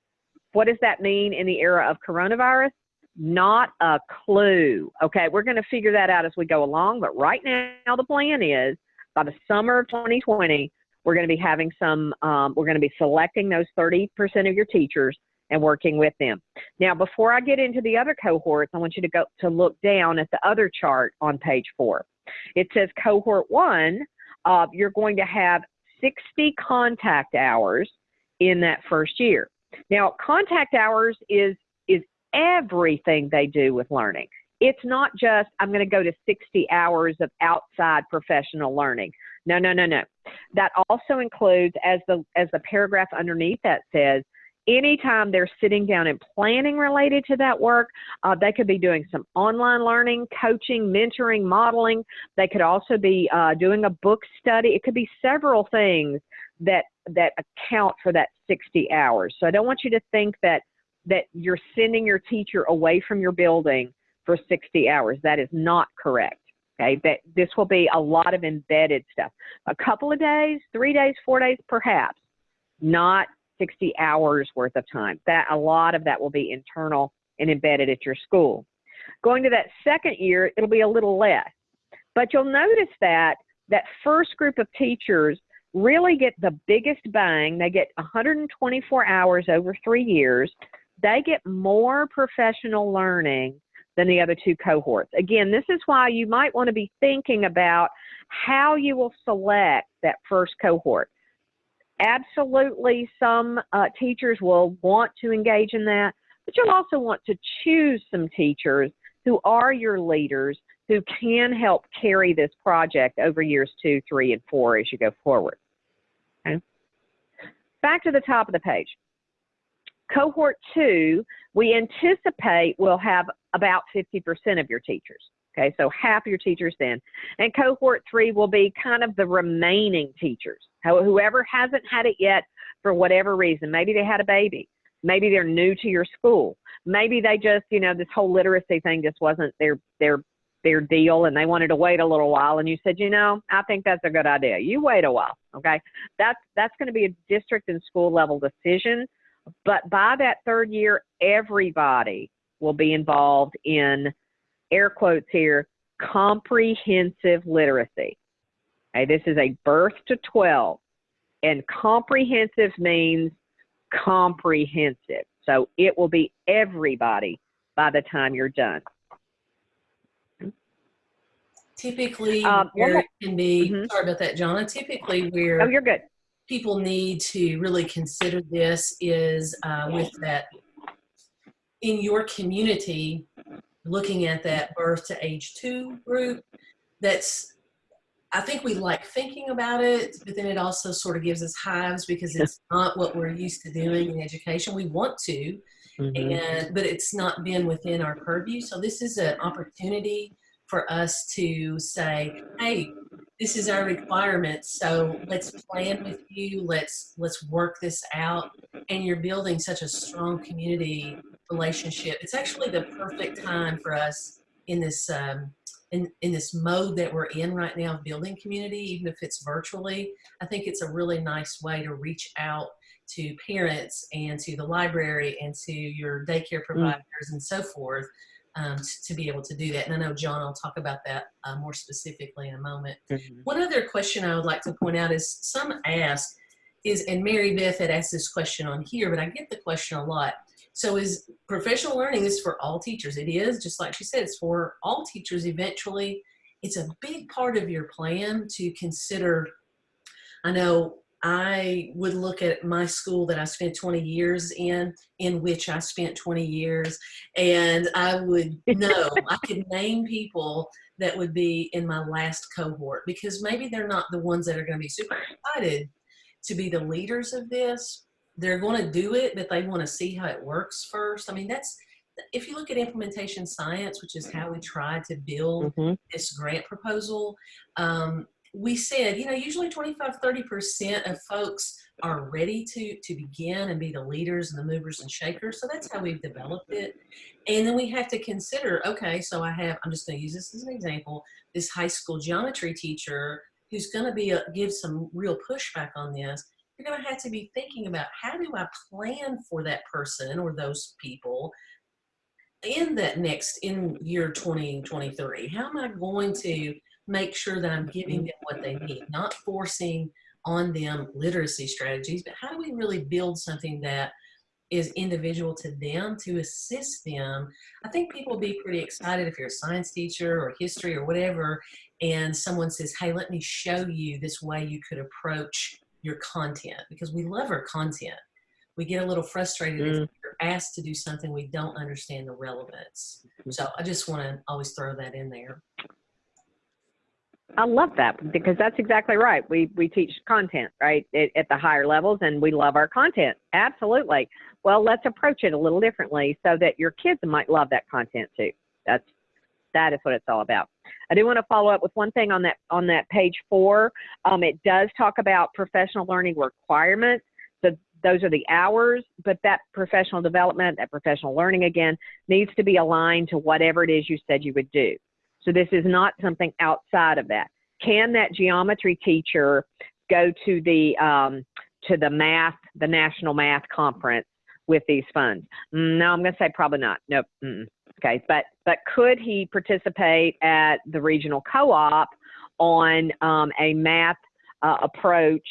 S2: what does that mean in the era of coronavirus? Not a clue. Okay, we're going to figure that out as we go along, but right now the plan is by the summer of 2020, we're going to be having some, um, we're going to be selecting those 30% of your teachers and working with them. Now, before I get into the other cohorts, I want you to go to look down at the other chart on page four. It says cohort one, uh, you're going to have 60 contact hours in that first year. Now, contact hours is is everything they do with learning. It's not just I'm going to go to 60 hours of outside professional learning. No, no, no, no. That also includes, as the as the paragraph underneath that says, anytime they're sitting down and planning related to that work, uh, they could be doing some online learning, coaching, mentoring, modeling. They could also be uh, doing a book study. It could be several things that that account for that 60 hours. So I don't want you to think that that you're sending your teacher away from your building for 60 hours. That is not correct. Okay, that this will be a lot of embedded stuff. A couple of days, three days, four days, perhaps, not 60 hours worth of time. That a lot of that will be internal and embedded at your school. Going to that second year, it'll be a little less. But you'll notice that that first group of teachers, really get the biggest bang. They get 124 hours over three years. They get more professional learning than the other two cohorts. Again, this is why you might want to be thinking about how you will select that first cohort. Absolutely, some uh, teachers will want to engage in that, but you'll also want to choose some teachers who are your leaders who can help carry this project over years two, three, and four as you go forward. Okay. Back to the top of the page. Cohort two, we anticipate we'll have about 50% of your teachers. Okay, so half your teachers then. And cohort three will be kind of the remaining teachers. Whoever hasn't had it yet for whatever reason, maybe they had a baby, maybe they're new to your school, maybe they just, you know, this whole literacy thing just wasn't their their their deal and they wanted to wait a little while and you said, you know, I think that's a good idea. You wait a while, okay? That's that's going to be a district and school level decision, but by that third year everybody will be involved in air quotes here, comprehensive literacy. Okay, this is a birth to 12, and comprehensive means comprehensive. So it will be everybody by the time you're done.
S1: Typically, um, where it can be, mm-hmm. sorry about that, Jonna, typically where
S2: oh, you're good.
S1: People need to really consider this is uh, with that in your community, looking at that birth to age two group, that's, I think we like thinking about it, but then it also sort of gives us hives because it's not what we're used to doing in education. We want to, mm-hmm. and but it's not been within our purview. So this is an opportunity for us to say, hey, this is our requirement. So let's plan with you. Let's let's work this out. And you're building such a strong community relationship. It's actually the perfect time for us in this um, in, in this mode that we're in right now of building community, even if it's virtually. I think it's a really nice way to reach out to parents and to the library and to your daycare mm. providers mm. and so forth um, to, to, be able to do that. And I know John I'll talk about that uh, more specifically in a moment. Mm -hmm. One other question I would like to point out is some ask is, and Mary Beth had asked this question on here, but I get the question a lot. So is professional learning is for all teachers. It is, just like she said, it's for all teachers eventually. It's a big part of your plan to consider. I know I would look at my school that I spent 20 years in, in which I spent 20 years, and I would know, I could name people that would be in my last cohort because maybe they're not the ones that are going to be super excited to be the leaders of this, they're going to do it, but they want to see how it works first. I mean, that's if you look at implementation science, which is how we try to build mm -hmm. this grant proposal, um, we said, you know, usually 25, 30% of folks are ready to, to begin and be the leaders and the movers and shakers. So that's how we've developed it. And then we have to consider, okay, so I have, I'm just going to use this as an example, this high school geometry teacher who's going to be a, give some real pushback on this you're going to have to be thinking about how do I plan for that person or those people in that next, in year 2023? How am I going to make sure that I'm giving them what they need, not forcing on them literacy strategies, but how do we really build something that is individual to them to assist them. I think people will be pretty excited if you're a science teacher or history or whatever, and someone says, hey, let me show you this way you could approach your content because we love our content. We get a little frustrated mm. if you're asked to do something we don't understand the relevance. Mm-hmm. So I just want to always throw that in there.
S2: I love that because that's exactly right. We we teach content right at, at, the higher levels, and we love our content. Absolutely. Well, let's approach it a little differently so that your kids might love that content too. That's that is what it's all about. I do want to follow up with one thing on that on that page four. Um, it does talk about professional learning requirements. So those are the hours, but that professional development, that professional learning again, needs to be aligned to whatever it is you said you would do. So this is not something outside of that. Can that geometry teacher go to the um, to the math, the national math conference with these funds? Mm, no, I'm going to say probably not. Nope. Mm -mm. Okay, but but could he participate at the regional co-op on um, a math uh, approach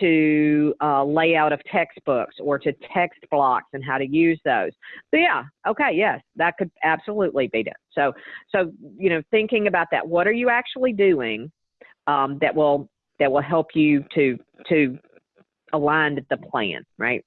S2: to uh, layout of textbooks or to text blocks and how to use those. So yeah, okay, yes, that could absolutely be done. So so you know, thinking about that, what are you actually doing um, that will that will help you to to align the plan, right?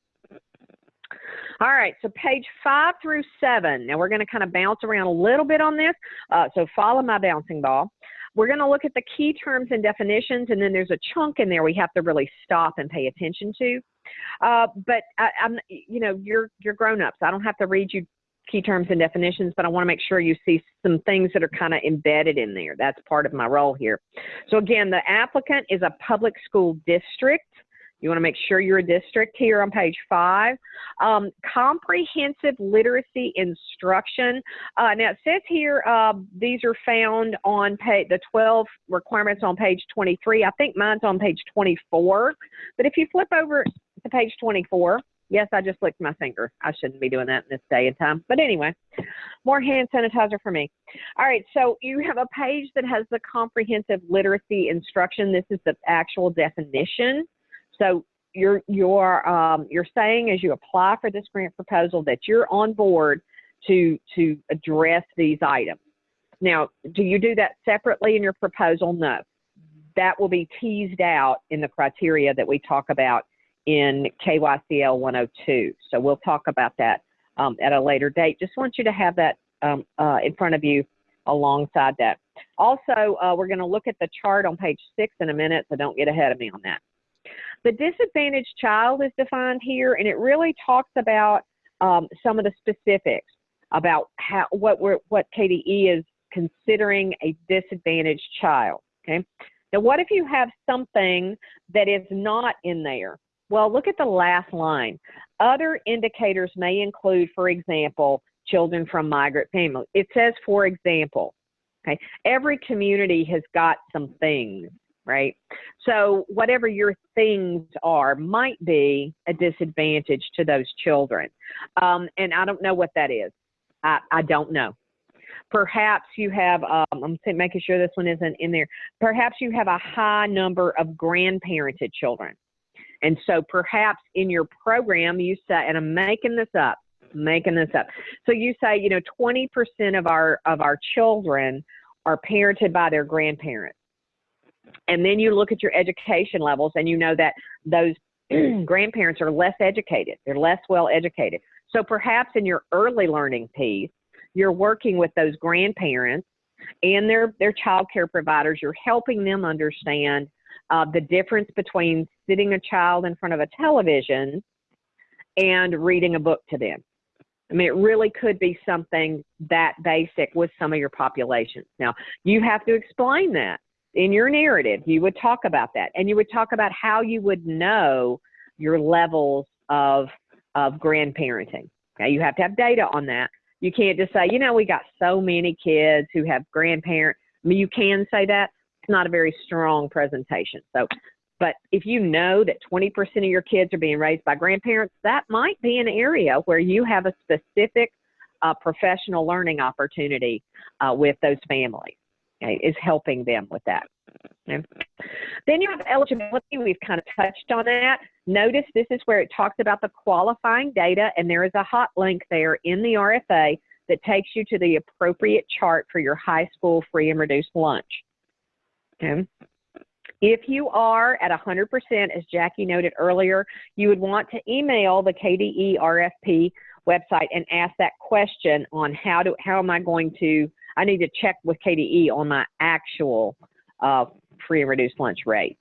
S2: All right, so page five through seven. Now we're going to kind of bounce around a little bit on this. Uh, so follow my bouncing ball. We're going to look at the key terms and definitions, and then there's a chunk in there we have to really stop and pay attention to. Uh, but I, am you know, you're you're grown-ups. I don't have to read you key terms and definitions, but I want to make sure you see some things that are kind of embedded in there. That's part of my role here. So again, the applicant is a public school district. You want to make sure you're a district here on page five. Um, comprehensive literacy instruction. Uh, now it says here uh, these are found on page, the 12 requirements on page 23. I think mine's on page 24. But if you flip over to page 24, yes, I just licked my finger. I shouldn't be doing that in this day and time. But anyway, more hand sanitizer for me. All right, so you have a page that has the comprehensive literacy instruction. This is the actual definition. So you're you're um, you're saying as you apply for this grant proposal that you're on board to to address these items. Now, do you do that separately in your proposal? No. That will be teased out in the criteria that we talk about in KYCL 102. So we'll talk about that um, at a later date. Just want you to have that um, uh, in front of you alongside that. Also, uh, we're going to look at the chart on page six in a minute, so don't get ahead of me on that. The disadvantaged child is defined here, and it really talks about um, some of the specifics about how what we're, what KDE is considering a disadvantaged child. Okay. Now, what if you have something that is not in there? Well, look at the last line. Other indicators may include, for example, children from migrant families. It says, for example. Okay. Every community has got some things right? So whatever your things are might be a disadvantage to those children. Um, and I don't know what that is. I, I don't know. Perhaps you have, um, I'm making sure this one isn't in there. Perhaps you have a high number of grandparented children. And so perhaps in your program you say, and I'm making this up, making this up. So you say, you know, 20% of our of our children are parented by their grandparents and then you look at your education levels and you know that those grandparents are less educated. They're less well educated. So perhaps in your early learning piece you're working with those grandparents and their their child care providers. You're helping them understand uh, the difference between sitting a child in front of a television and reading a book to them. I mean, it really could be something that basic with some of your populations. Now, you have to explain that in your narrative, you would talk about that and you would talk about how you would know your levels of, of grandparenting. Okay, you have to have data on that. You can't just say, you know, we got so many kids who have grandparents. I mean, you can say that. It's not a very strong presentation. So, but if you know that 20% of your kids are being raised by grandparents, that might be an area where you have a specific uh, professional learning opportunity uh, with those families okay, is helping them with that. Okay. Then you have eligibility. We've kind of touched on that. Notice this is where it talks about the qualifying data, and there is a hot link there in the RFA that takes you to the appropriate chart for your high school free and reduced lunch. Okay. If you are at 100%, as Jackie noted earlier, you would want to email the KDE RFP website and ask that question on how do how am I going to I need to check with KDE on my actual uh, free and reduced lunch rate.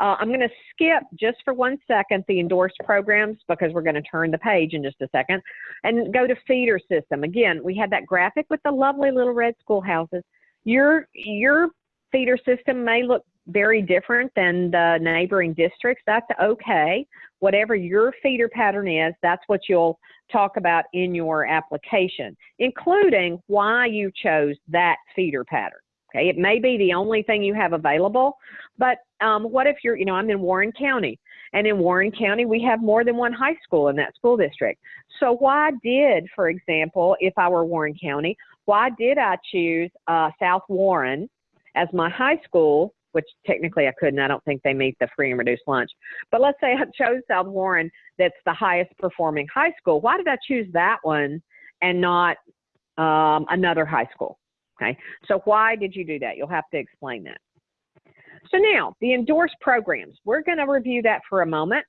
S2: Uh, I'm going to skip just for one second the endorsed programs because we're going to turn the page in just a second and go to feeder system. Again, we had that graphic with the lovely little red schoolhouses. Your, your feeder system may look very different than the neighboring districts. That's okay. Whatever your feeder pattern is, that's what you'll talk about in your application, including why you chose that feeder pattern. Okay, it may be the only thing you have available, but um, what if you're, you know, I'm in Warren County, and in Warren County we have more than one high school in that school district. So why did, for example, if I were Warren County, why did I choose uh, South Warren as my high school which technically I couldn't. I don't think they meet the free and reduced lunch. But let's say I chose South Warren, that's the highest performing high school. Why did I choose that one and not um, another high school? Okay, so why did you do that? You'll have to explain that. So now, the endorsed programs. We're going to review that for a moment.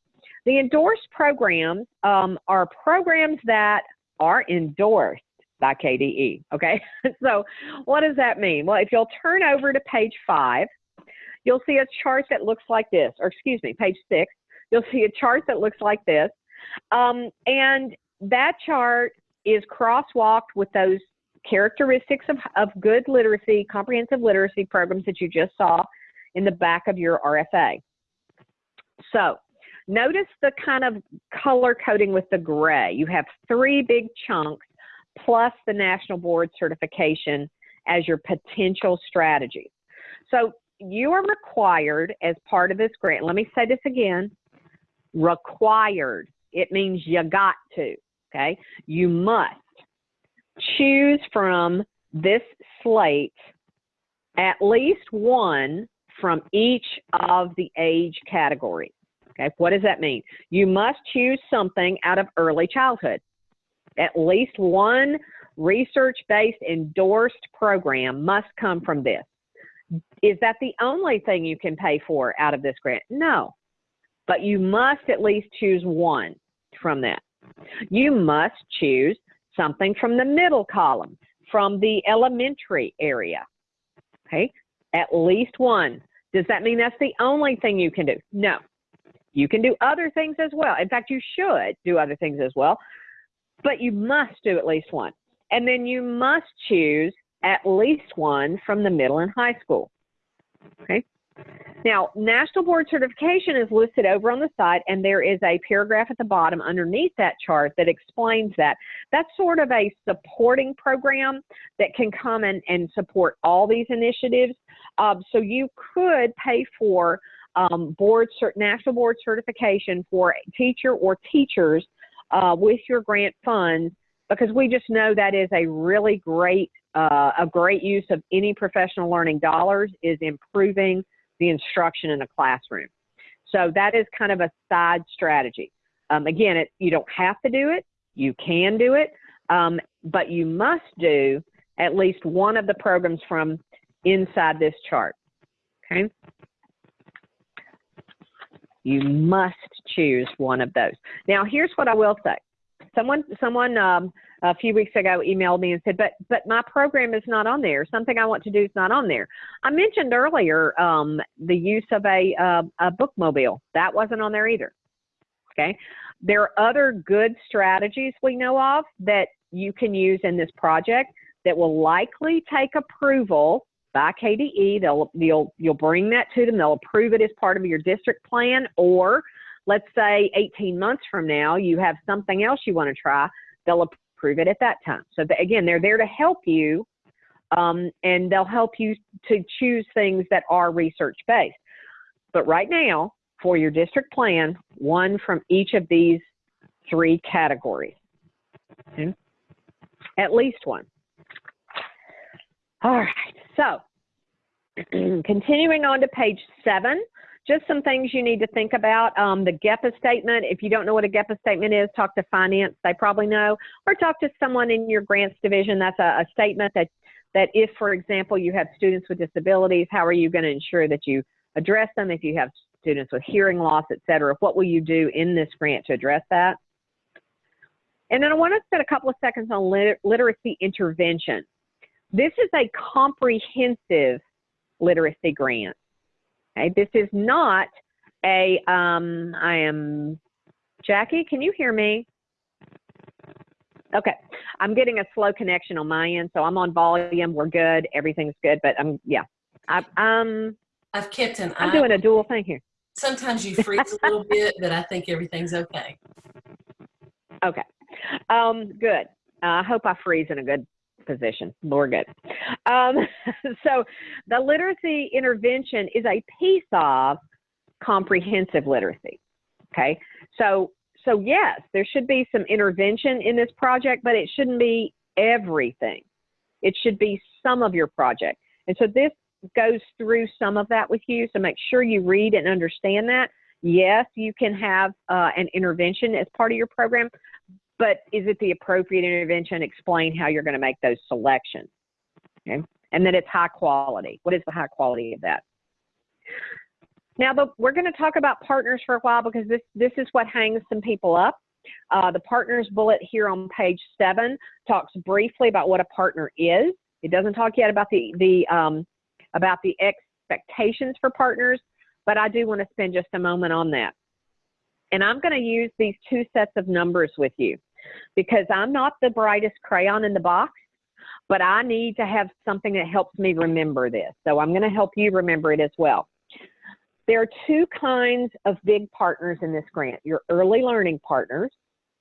S2: The endorsed programs um, are programs that are endorsed by KDE. Okay, so what does that mean? Well, if you'll turn over to page five, you'll see a chart that looks like this, or excuse me, page six. You'll see a chart that looks like this, um, and that chart is crosswalked with those characteristics of, of good literacy, comprehensive literacy programs that you just saw in the back of your RFA. So notice the kind of color coding with the gray. You have three big chunks plus the National Board certification as your potential strategy. So you are required as part of this grant, let me say this again, required. It means you got to, okay? You must choose from this slate at least one from each of the age categories. Okay, what does that mean? You must choose something out of early childhood. At least one research based endorsed program must come from this. Is that the only thing you can pay for out of this grant? No. But you must at least choose one from that. You must choose something from the middle column, from the elementary area. Okay, at least one. Does that mean that's the only thing you can do? No. You can do other things as well. In fact, you should do other things as well, but you must do at least one. And then you must choose at least one from the middle and high school. Okay. Now, National Board Certification is listed over on the side, and there is a paragraph at the bottom underneath that chart that explains that. That's sort of a supporting program that can come and, and support all these initiatives. Um, so you could pay for um, board national board certification for a teacher or teachers uh, with your grant funds because we just know that is a really great uh, a great use of any professional learning dollars is improving the instruction in a classroom. So that is kind of a side strategy. Um, again, it, you don't have to do it. You can do it, um, but you must do at least one of the programs from inside this chart. Okay. You must choose one of those. Now, here's what I will say. Someone, someone um, a few weeks ago emailed me and said, "But, but my program is not on there. Something I want to do is not on there." I mentioned earlier um, the use of a, uh, a bookmobile. That wasn't on there either. Okay. There are other good strategies we know of that you can use in this project that will likely take approval by KDE. They'll you'll you'll bring that to them. They'll approve it as part of your district plan. Or let's say 18 months from now, you have something else you want to try. They'll approve it at that time. So the, again, they're there to help you, um, and they'll help you to choose things that are research based. But right now, for your district plan, one from each of these three categories. Okay? At least one. All right, so continuing on to page seven, just some things you need to think about. Um, the GEPA statement, if you don't know what a GEPA statement is, talk to finance, they probably know, or talk to someone in your grants division. That's a, a statement that, that if, for example, you have students with disabilities, how are you going to ensure that you address them? If you have students with hearing loss, et cetera, what will you do in this grant to address that? And then I want to spend a couple of seconds on liter literacy intervention. This is a comprehensive literacy grant. Okay, this is not a, um, I am, Jackie, can you hear me? Okay, I'm getting a slow connection on my end, so I'm on volume. We're good. Everything's good, but I'm, yeah. I, um,
S1: I've kept an
S2: I'm doing a dual thing here.
S1: Sometimes you freeze a little bit, but I think everything's okay.
S2: Okay, um, good. Uh, I hope I freeze in a good position. Good. Um, so the literacy intervention is a piece of comprehensive literacy. Okay. So so yes, there should be some intervention in this project, but it shouldn't be everything. It should be some of your project. And so this goes through some of that with you, so make sure you read and understand that. Yes, you can have uh, an intervention as part of your program, but is it the appropriate intervention? Explain how you're going to make those selections. Okay, and then it's high quality. What is the high quality of that? Now, the, we're going to talk about partners for a while because this this is what hangs some people up. Uh, the partners bullet here on page seven talks briefly about what a partner is. It doesn't talk yet about the the um, about the expectations for partners, but I do want to spend just a moment on that. And I'm going to use these two sets of numbers with you because I'm not the brightest crayon in the box, but I need to have something that helps me remember this. So I'm going to help you remember it as well. There are two kinds of big partners in this grant. Your early learning partners,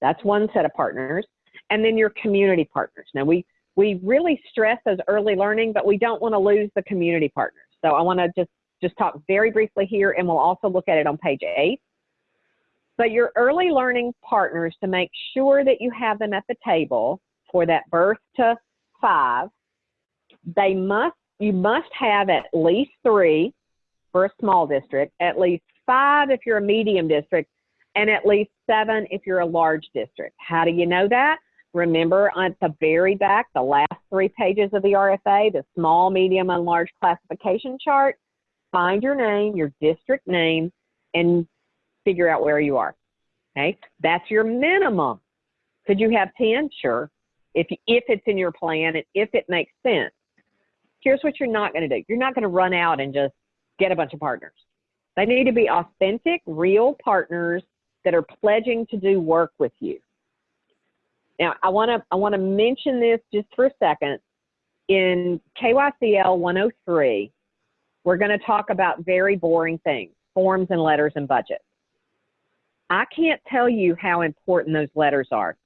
S2: that's one set of partners, and then your community partners. Now we we really stress those early learning, but we don't want to lose the community partners. So I want to just just talk very briefly here, and we'll also look at it on page eight. But your early learning partners, to make sure that you have them at the table for that birth to five, they must you must have at least three for a small district, at least five if you're a medium district, and at least seven if you're a large district. How do you know that? Remember at the very back, the last three pages of the RFA, the small, medium, and large classification chart, find your name, your district name, and figure out where you are. Okay, that's your minimum. Could you have 10? Sure. If, if it's in your plan and if it makes sense. Here's what you're not going to do. You're not going to run out and just get a bunch of partners. They need to be authentic, real partners that are pledging to do work with you. Now, I want to I want to mention this just for a second. In KYCL 103, we're going to talk about very boring things, forms and letters and budgets. I can't tell you how important those letters are.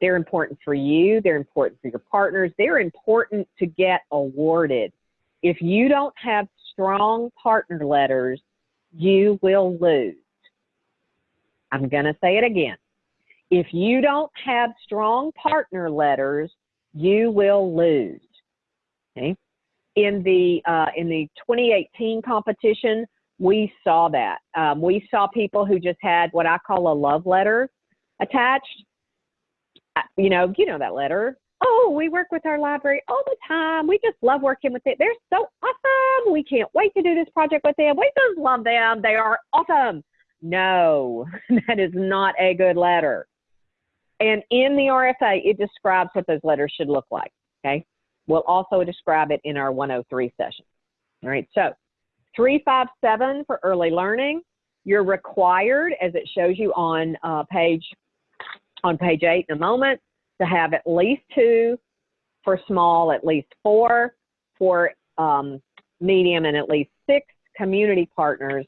S2: They're important for you, they're important for your partners, they're important to get awarded. If you don't have strong partner letters, you will lose. I'm going to say it again. If you don't have strong partner letters, you will lose. Okay. In the uh, in the 2018 competition, we saw that. Um, we saw people who just had what I call a love letter attached. You know, you know that letter. Oh, we work with our library all the time. We just love working with it. They're so awesome. We can't wait to do this project with them. We just love them. They are awesome. No, that is not a good letter. And in the RFA, it describes what those letters should look like. Okay. We'll also describe it in our 103 session. All right. So 357 for early learning. You're required, as it shows you on uh, page on page eight in a moment, to have at least two for small, at least four for um, medium, and at least six community partners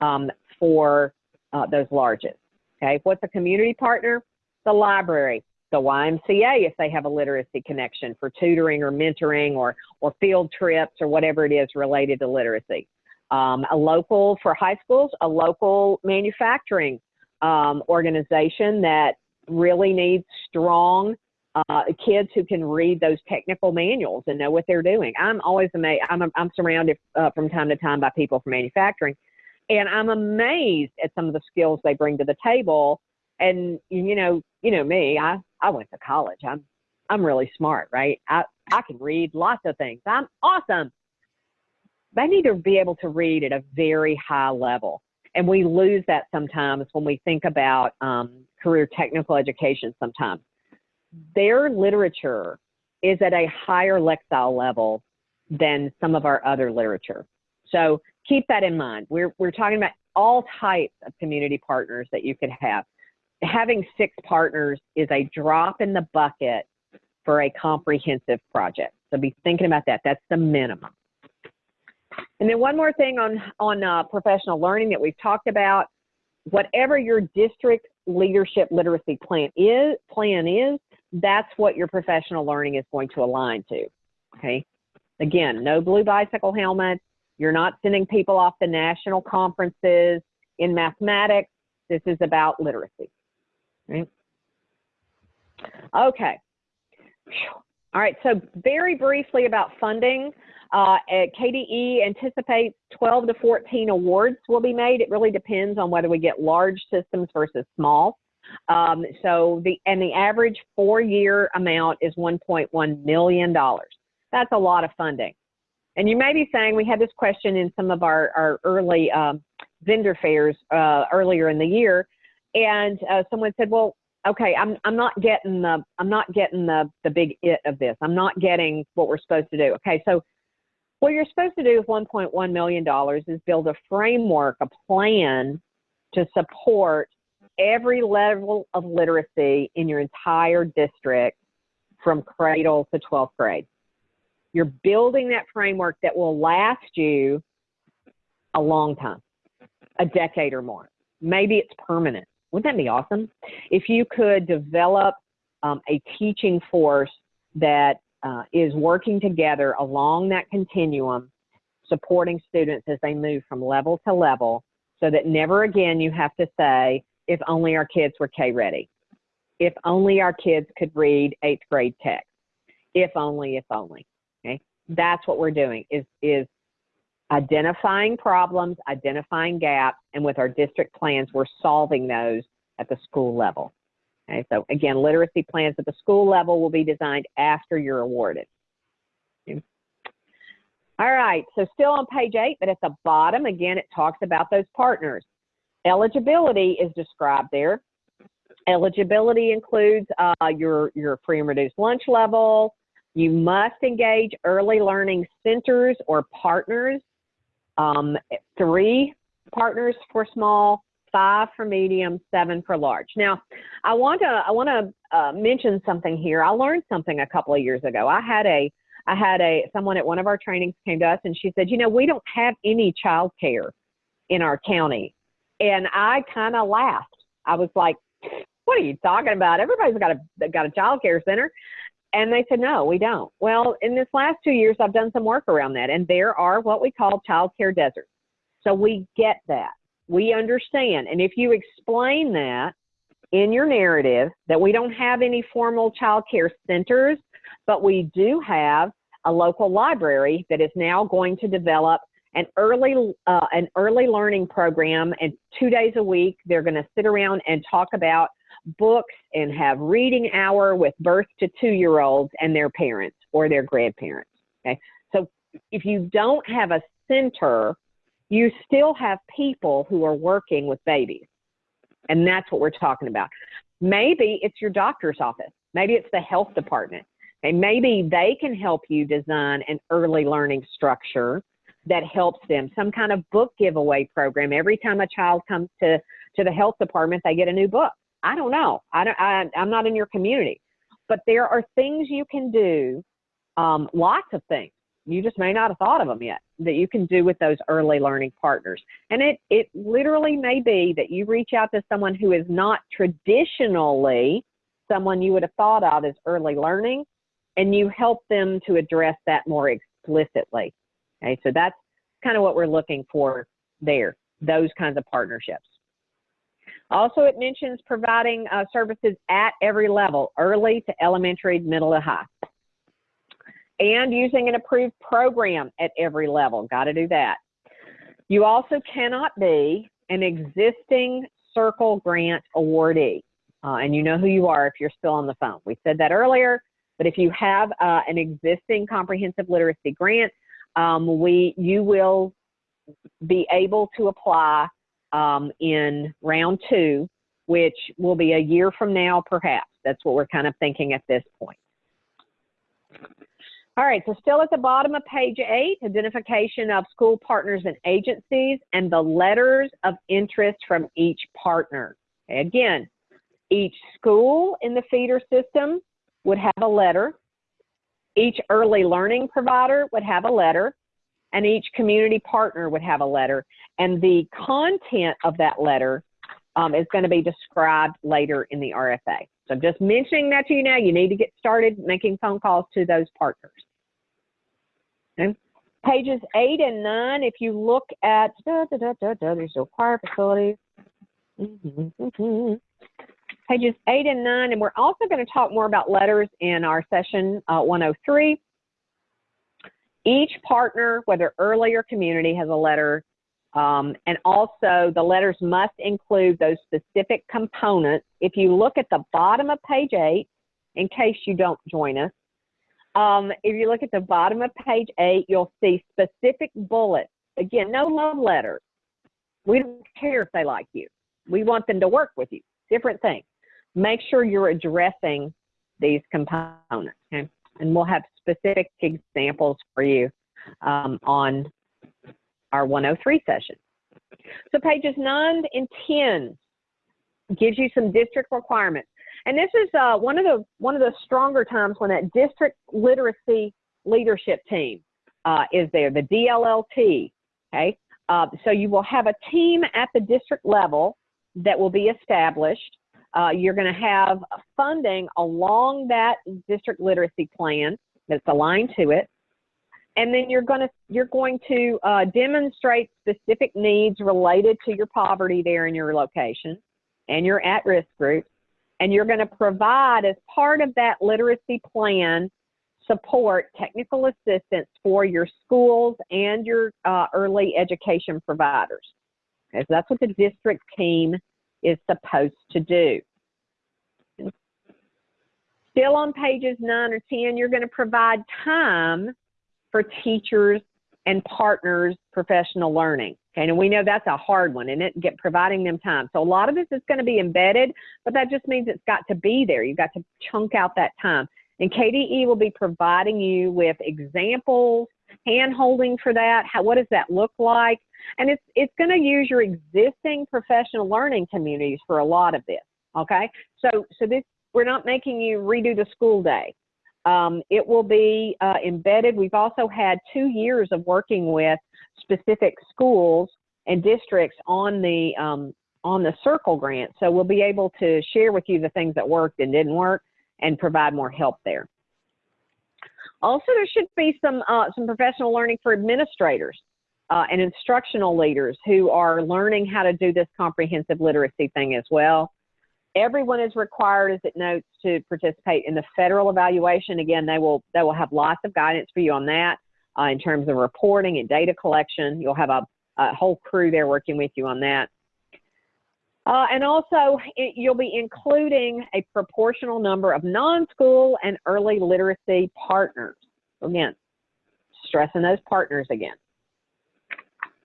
S2: um, for uh, those largest. Okay, what's a community partner? the library, the YMCA if they have a literacy connection for tutoring or mentoring or, or field trips or whatever it is related to literacy. Um, a local, for high schools, a local manufacturing um, organization that really needs strong uh, kids who can read those technical manuals and know what they're doing. I'm always amazed. I'm, I'm surrounded uh, from time to time by people from manufacturing, and I'm amazed at some of the skills they bring to the table and you know, you know me, I I went to college. I'm I'm really smart, right? I I can read lots of things. I'm awesome. They need to be able to read at a very high level. And we lose that sometimes when we think about um, career technical education sometimes. Their literature is at a higher lexile level than some of our other literature. So keep that in mind. We're, we're talking about all types of community partners that you could have having six partners is a drop in the bucket for a comprehensive project. So be thinking about that. That's the minimum. And then one more thing on on uh, professional learning that we've talked about. Whatever your district leadership literacy plan is, plan is, that's what your professional learning is going to align to. Okay. Again, no blue bicycle helmets. You're not sending people off to national conferences in mathematics. This is about literacy. Right? Okay. All right, so very briefly about funding. Uh, KDE anticipates 12 to 14 awards will be made. It really depends on whether we get large systems versus small. Um, so the and the average four-year amount is 1.1 million dollars. That's a lot of funding. And you may be saying we had this question in some of our our early um, vendor fairs uh, earlier in the year, and uh, someone said, "Well, okay, I'm I'm not getting the I'm not getting the the big it of this. I'm not getting what we're supposed to do." Okay, so what you're supposed to do with $1.1 million is build a framework, a plan to support every level of literacy in your entire district from cradle to 12th grade. You're building that framework that will last you a long time, a decade or more. Maybe it's permanent. Wouldn't that be awesome? If you could develop um, a teaching force that uh, is working together along that continuum, supporting students as they move from level to level, so that never again you have to say, if only our kids were K ready, if only our kids could read eighth grade text, if only, if only. Okay, that's what we're doing is is identifying problems, identifying gaps, and with our district plans, we're solving those at the school level. Okay, so again, literacy plans at the school level will be designed after you're awarded. Okay. All right, so still on page eight, but at the bottom, again, it talks about those partners. Eligibility is described there. Eligibility includes uh, your, your free and reduced lunch level. You must engage early learning centers or partners. Um, three partners for small, five for medium, seven for large. Now, I want to I want to uh, mention something here. I learned something a couple of years ago. I had a I had a someone at one of our trainings came to us and she said, you know, we don't have any child care in our county, and I kind of laughed. I was like, what are you talking about? Everybody's got a got a child care center. And they said, no, we don't. Well, in this last two years, I've done some work around that, and there are what we call child care deserts. So we get that. We understand. And if you explain that in your narrative, that we don't have any formal child care centers, but we do have a local library that is now going to develop an early uh, an early learning program and two days a week they're going to sit around and talk about books and have reading hour with birth to two year olds and their parents or their grandparents okay so if you don't have a center you still have people who are working with babies. And that's what we're talking about. Maybe it's your doctor's office. Maybe it's the health department. And maybe they can help you design an early learning structure that helps them. Some kind of book giveaway program. Every time a child comes to, to the health department, they get a new book. I don't know. I don't, I, I'm not in your community. But there are things you can do, um, lots of things you just may not have thought of them yet that you can do with those early learning partners. And it, it literally may be that you reach out to someone who is not traditionally someone you would have thought of as early learning and you help them to address that more explicitly. Okay, so that's kind of what we're looking for there, those kinds of partnerships. Also, it mentions providing uh, services at every level, early to elementary, middle to high and using an approved program at every level. Got to do that. You also cannot be an existing Circle Grant awardee. Uh, and you know who you are if you're still on the phone. We said that earlier, but if you have uh, an existing comprehensive literacy grant, um, we you will be able to apply um, in round two, which will be a year from now, perhaps. That's what we're kind of thinking at this point. All right, so still at the bottom of page eight, identification of school partners and agencies and the letters of interest from each partner. Okay, again, each school in the feeder system would have a letter. Each early learning provider would have a letter and each community partner would have a letter. And the content of that letter um, is going to be described later in the RFA. So I'm just mentioning that to you now. You need to get started making phone calls to those partners. Okay. Pages eight and nine, if you look at, da, da, da, there's required facilities. Mm -hmm, Pages eight and nine, and we're also going to talk more about letters in our session uh, 103. Each partner, whether early or community, has a letter, um, and also the letters must include those specific components. If you look at the bottom of page eight, in case you don't join us, um, if you look at the bottom of page eight, you'll see specific bullets. Again, no love letters. We don't care if they like you. We want them to work with you. Different things. Make sure you're addressing these components. Okay? And we'll have specific examples for you um, on our 103 session. So pages 9 and 10 gives you some district requirements. And this is uh, one of the one of the stronger times when that district literacy leadership team uh, is there, the DLLT. Okay, uh, so you will have a team at the district level that will be established. Uh, you're going to have funding along that district literacy plan that's aligned to it, and then you're going to you're going to uh, demonstrate specific needs related to your poverty there in your location and your at-risk groups and you're going to provide, as part of that literacy plan, support technical assistance for your schools and your uh, early education providers. Okay, so that's what the district team is supposed to do. Still on pages 9 or 10, you're going to provide time for teachers and partners professional learning. Okay, and we know that's a hard one, and it get providing them time. So a lot of this is going to be embedded, but that just means it's got to be there. You've got to chunk out that time. And KDE will be providing you with examples, hand holding for that. How, what does that look like? And it's it's going to use your existing professional learning communities for a lot of this. Okay, so so this we're not making you redo the school day. Um, it will be uh, embedded. We've also had two years of working with specific schools and districts on the um, on the circle grant. So we'll be able to share with you the things that worked and didn't work and provide more help there. Also there should be some uh, some professional learning for administrators uh, and instructional leaders who are learning how to do this comprehensive literacy thing as well everyone is required as it notes to participate in the federal evaluation again they will they will have lots of guidance for you on that uh, in terms of reporting and data collection. You'll have a, a whole crew there working with you on that. Uh, and also, it, you'll be including a proportional number of non-school and early literacy partners. Again, stressing those partners again.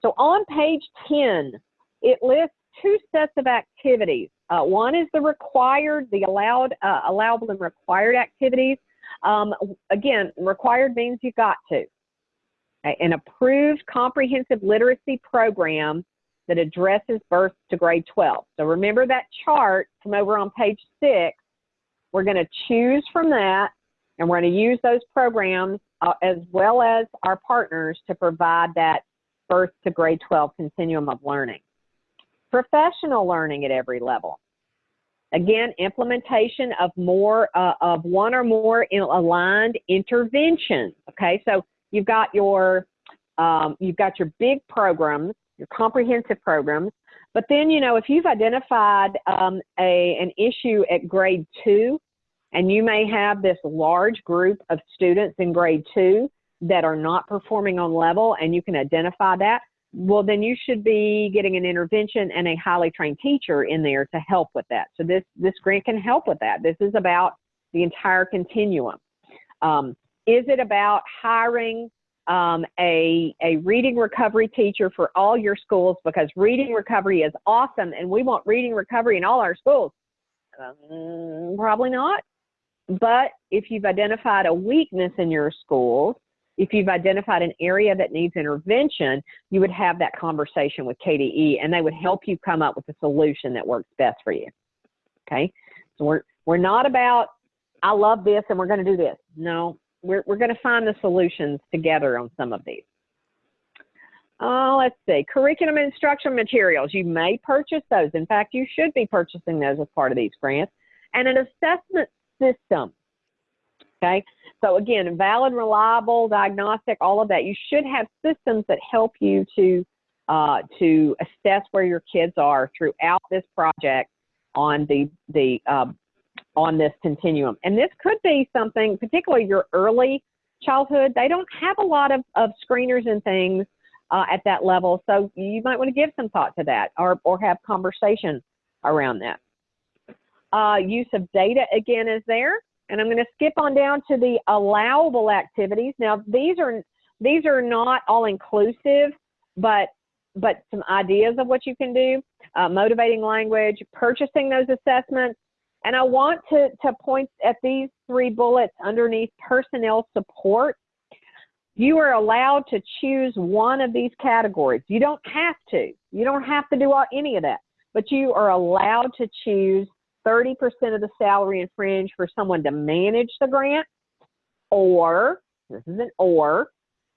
S2: So on page 10, it lists two sets of activities. Uh, one is the required, the allowed, uh, allowable and required activities. Um, again, required means you got to an approved comprehensive literacy program that addresses birth to grade 12. So remember that chart from over on page six. We're going to choose from that and we're going to use those programs uh, as well as our partners to provide that birth to grade 12 continuum of learning. Professional learning at every level. Again, implementation of more uh, of one or more in aligned interventions. Okay, so You've got your um, you've got your big programs, your comprehensive programs, but then you know if you've identified um, a an issue at grade two, and you may have this large group of students in grade two that are not performing on level, and you can identify that. Well, then you should be getting an intervention and a highly trained teacher in there to help with that. So this this grant can help with that. This is about the entire continuum. Um, is it about hiring um, a, a reading recovery teacher for all your schools because reading recovery is awesome and we want reading recovery in all our schools? Um, probably not. But if you've identified a weakness in your schools, if you've identified an area that needs intervention, you would have that conversation with KDE and they would help you come up with a solution that works best for you. Okay? So we're, we're not about, I love this and we're going to do this. No, we're, we're going to find the solutions together on some of these. Uh, let's see, curriculum instruction materials. You may purchase those. In fact, you should be purchasing those as part of these grants. And an assessment system. Okay, so again, valid, reliable, diagnostic, all of that. You should have systems that help you to uh, to assess where your kids are throughout this project on the the uh, on this continuum. And this could be something, particularly your early childhood, they don't have a lot of, of screeners and things uh, at that level. So you might want to give some thought to that or, or have conversation around that. Uh, use of data again is there. And I'm going to skip on down to the allowable activities. Now, these are these are not all inclusive, but but some ideas of what you can do. Uh, motivating language, purchasing those assessments, and I want to to point at these three bullets underneath personnel support. You are allowed to choose one of these categories. You don't have to. You don't have to do all, any of that, but you are allowed to choose 30% of the salary and fringe for someone to manage the grant, or, this is an or,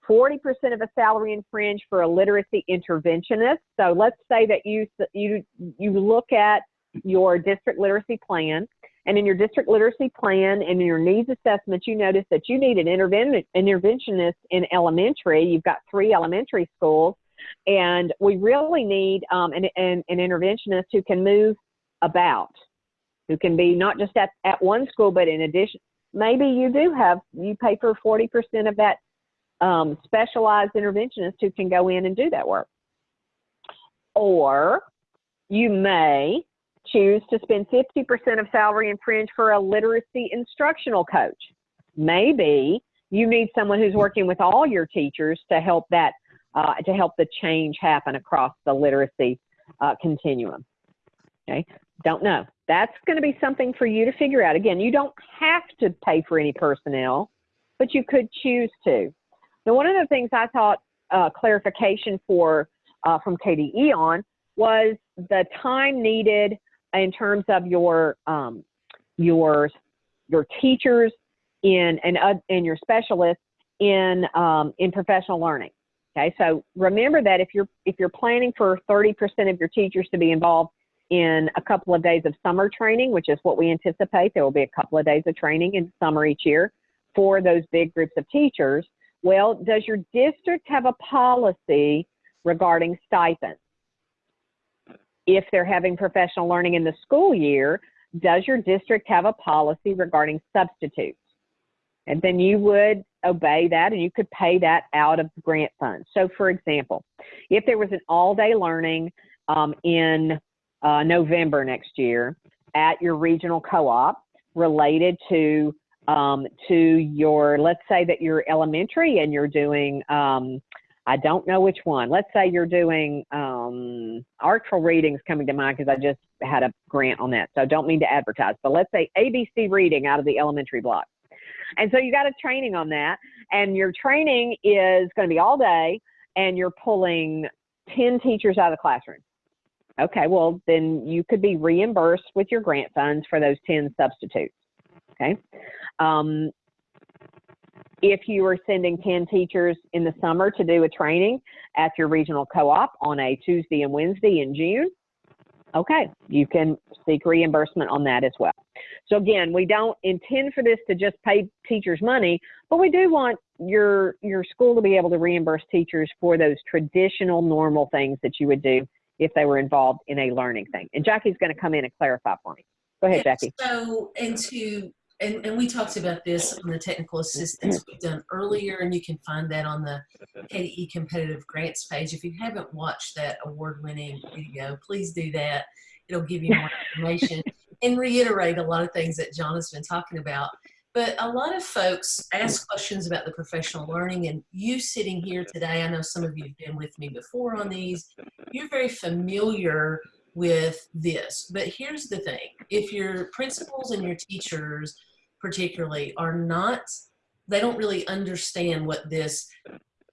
S2: 40% of a salary and fringe for a literacy interventionist. So let's say that you, you, you look at your district literacy plan, and in your district literacy plan and in your needs assessment, you notice that you need an interven- interventionist in elementary. You've got three elementary schools, and we really need um, an, an, an interventionist who can move about who can be not just at, at one school, but in addition, maybe you do have, you pay for 40% of that um, specialized interventionist who can go in and do that work. Or you may choose to spend 50% of salary and fringe for a literacy instructional coach. Maybe you need someone who's working with all your teachers to help that, uh, to help the change happen across the literacy uh, continuum. Okay, don't know. That's going to be something for you to figure out. Again, you don't have to pay for any personnel, but you could choose to. Now, one of the things I thought uh, clarification for uh, from KDE on was the time needed in terms of your um, your your teachers in and uh, and your specialists in um, in professional learning. Okay, so remember that if you're if you're planning for 30% of your teachers to be involved in a couple of days of summer training, which is what we anticipate. There will be a couple of days of training in summer each year for those big groups of teachers. Well, does your district have a policy regarding stipends? If they're having professional learning in the school year, does your district have a policy regarding substitutes? And then you would obey that and you could pay that out of grant funds. So, for example, if there was an all day learning um, in uh, November next year at your regional co-op related to um, to your let's say that you're elementary and you're doing um, I don't know which one. Let's say you're doing um, artful readings coming to mind because I just had a grant on that. So I don't mean to advertise, but let's say ABC reading out of the elementary block. And so you got a training on that, and your training is going to be all day, and you're pulling 10 teachers out of the classroom. Okay, well, then you could be reimbursed with your grant funds for those 10 substitutes. Okay. Um, if you are sending 10 teachers in the summer to do a training at your regional co-op on a Tuesday and Wednesday in June, okay, you can seek reimbursement on that as well. So again, we don't intend for this to just pay teachers money, but we do want your your school to be able to reimburse teachers for those traditional normal things that you would do if they were involved in a learning thing. And Jackie's going to come in and clarify for me. Go ahead, Jackie.
S1: So, and to, and, and we talked about this on the technical assistance we've done earlier, and you can find that on the KDE competitive grants page. If you haven't watched that award winning video, please do that. It'll give you more information and reiterate a lot of things that John has been talking about. But a lot of folks ask questions about the professional learning, and you sitting here today, I know some of you have been with me before on these, you're very familiar with this. But here's the thing if your principals and your teachers, particularly, are not, they don't really understand what this,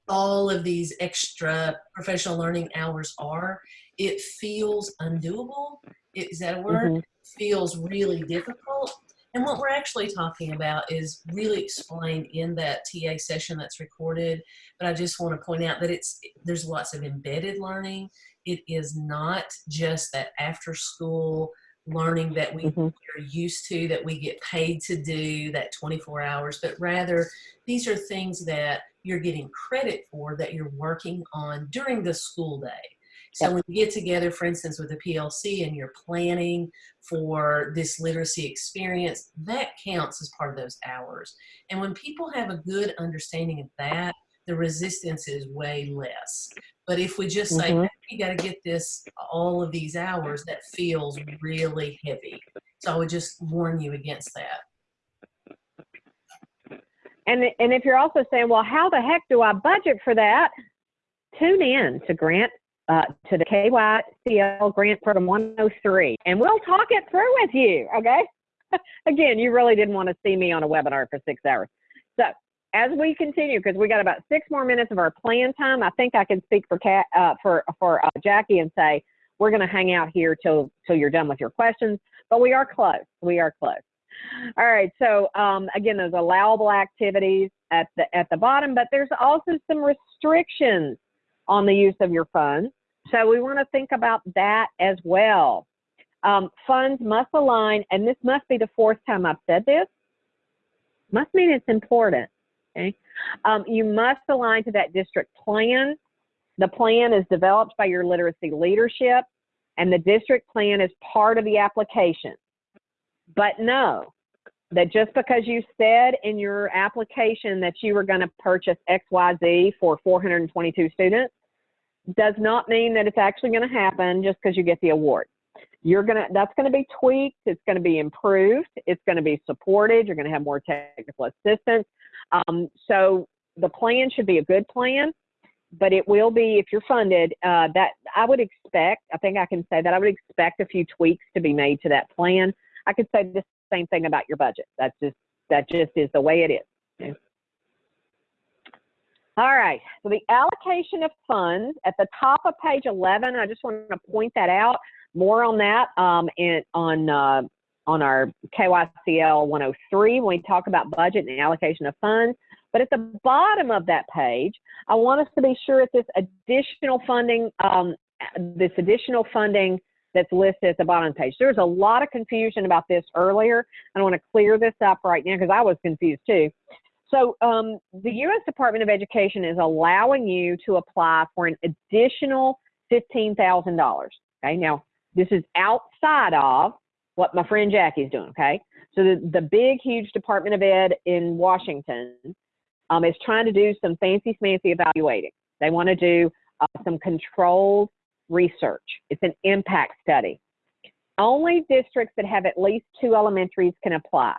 S1: all of these extra professional learning hours are, it feels undoable. Is that a word? Mm -hmm. Feels really difficult and what we're actually talking about is really explained in that TA session that's recorded. But I just want to point out that it's there's lots of embedded learning. It is not just that after school learning that we mm -hmm. are used to, that we get paid to do, that 24 hours, but rather these are things that you're getting credit for that you're working on during the school day. So when you get together, for instance, with a PLC and you're planning for this literacy experience, that counts as part of those hours. And when people have a good understanding of that, the resistance is way less. But if we just say,
S2: Mhm.
S1: you got to get this all of these hours, that feels really heavy. So I would just warn you against that.
S2: And and if you're also saying, well, how the heck do I budget for that? Tune in to Grant uh, to the KYCL Grant Program 103, and we'll talk it through with you. Okay. Again, you really didn't want to see me on a webinar for six hours. So as we continue, because we got about six more minutes of our plan time, I think I can speak for Kat, uh, for for uh, Jackie and say we're going to hang out here till till you're done with your questions. But we are close. We are close. All right. So um, again, those allowable activities at the at the bottom, but there's also some restrictions on the use of your funds. So we want to think about that as well. Um, funds must align, and this must be the fourth time I've said this. Must mean it's important. Okay. Um, you must align to that district plan. The plan is developed by your literacy leadership, and the district plan is part of the application. But know that just because you said in your application that you were going to purchase XYZ for 422 students does not mean that it's actually going to happen just because you get the award. You're going to, that's going to be tweaked. It's going to be improved. It's going to be supported. You're going to have more technical assistance. Um, so the plan should be a good plan, but it will be, if you're funded, uh, that I would expect, I think I can say that I would expect a few tweaks to be made to that plan. I could say the same thing about your budget. That's just, that just is the way it is. Okay. All right, so the allocation of funds at the top of page 11, I just want to point that out. More on that um, in, on, uh, on our KYCL 103 when we talk about budget and allocation of funds. But at the bottom of that page, I want us to be sure that this additional funding, um, this additional funding that's listed at the bottom of the page. There was a lot of confusion about this earlier. I want to clear this up right now because I was confused too. So um, the U.S. Department of Education is allowing you to apply for an additional $15,000. Okay, now this is outside of what my friend Jackie's doing. Okay, so the, the big, huge Department of Ed in Washington um, is trying to do some fancy, fancy evaluating. They want to do uh, some controlled research. It's an impact study. Only districts that have at least two elementaries can apply.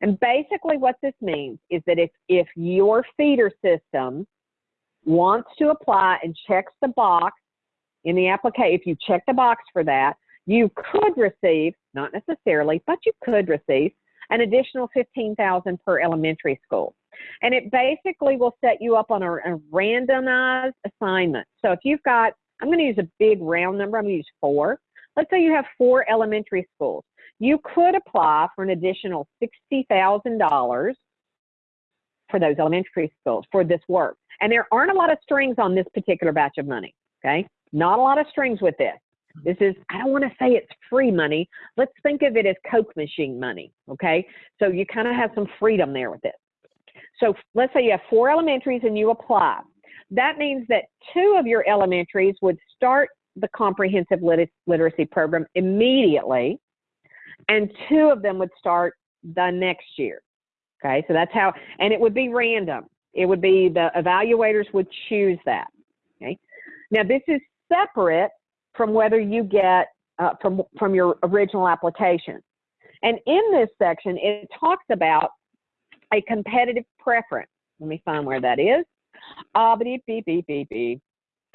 S2: And basically what this means is that if, if your feeder system wants to apply and checks the box in the application, if you check the box for that, you could receive, not necessarily, but you could receive an additional 15,000 per elementary school. And it basically will set you up on a, a randomized assignment. So if you've got, I'm going to use a big round number, I'm going to use four. Let's say you have four elementary schools. You could apply for an additional $60,000 for those elementary schools for this work. And there aren't a lot of strings on this particular batch of money, okay? Not a lot of strings with this. This is, I don't want to say it's free money. Let's think of it as Coke machine money, okay? So you kind of have some freedom there with this. So let's say you have four elementaries and you apply. That means that two of your elementaries would start the comprehensive lit literacy program immediately, and two of them would start the next year. Okay, so that's how, and it would be random. It would be the evaluators would choose that. Okay, now this is separate from whether you get uh, from from your original application. And in this section, it talks about a competitive preference. Let me find where that is. Uh, beep, beep, beep, beep, beep.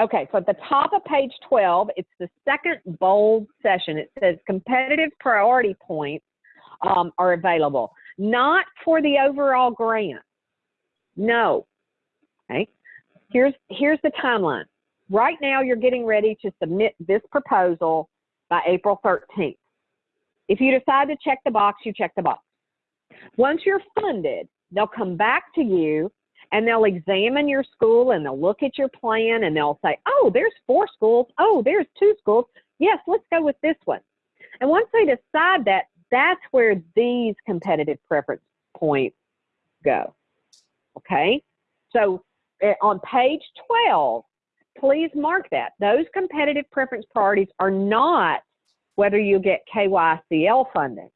S2: Okay, so at the top of page 12, it's the second bold session. It says competitive priority points um, are available, not for the overall grant. No. Okay. Here's here's the timeline. Right now, you're getting ready to submit this proposal by April 13th. If you decide to check the box, you check the box. Once you're funded, they'll come back to you and they'll examine your school and they'll look at your plan and they'll say, oh, there's four schools. Oh, there's two schools. Yes, let's go with this one. And once they decide that, that's where these competitive preference points go. Okay? So eh, on page 12, please mark that. Those competitive preference priorities are not whether you get KYCL funding.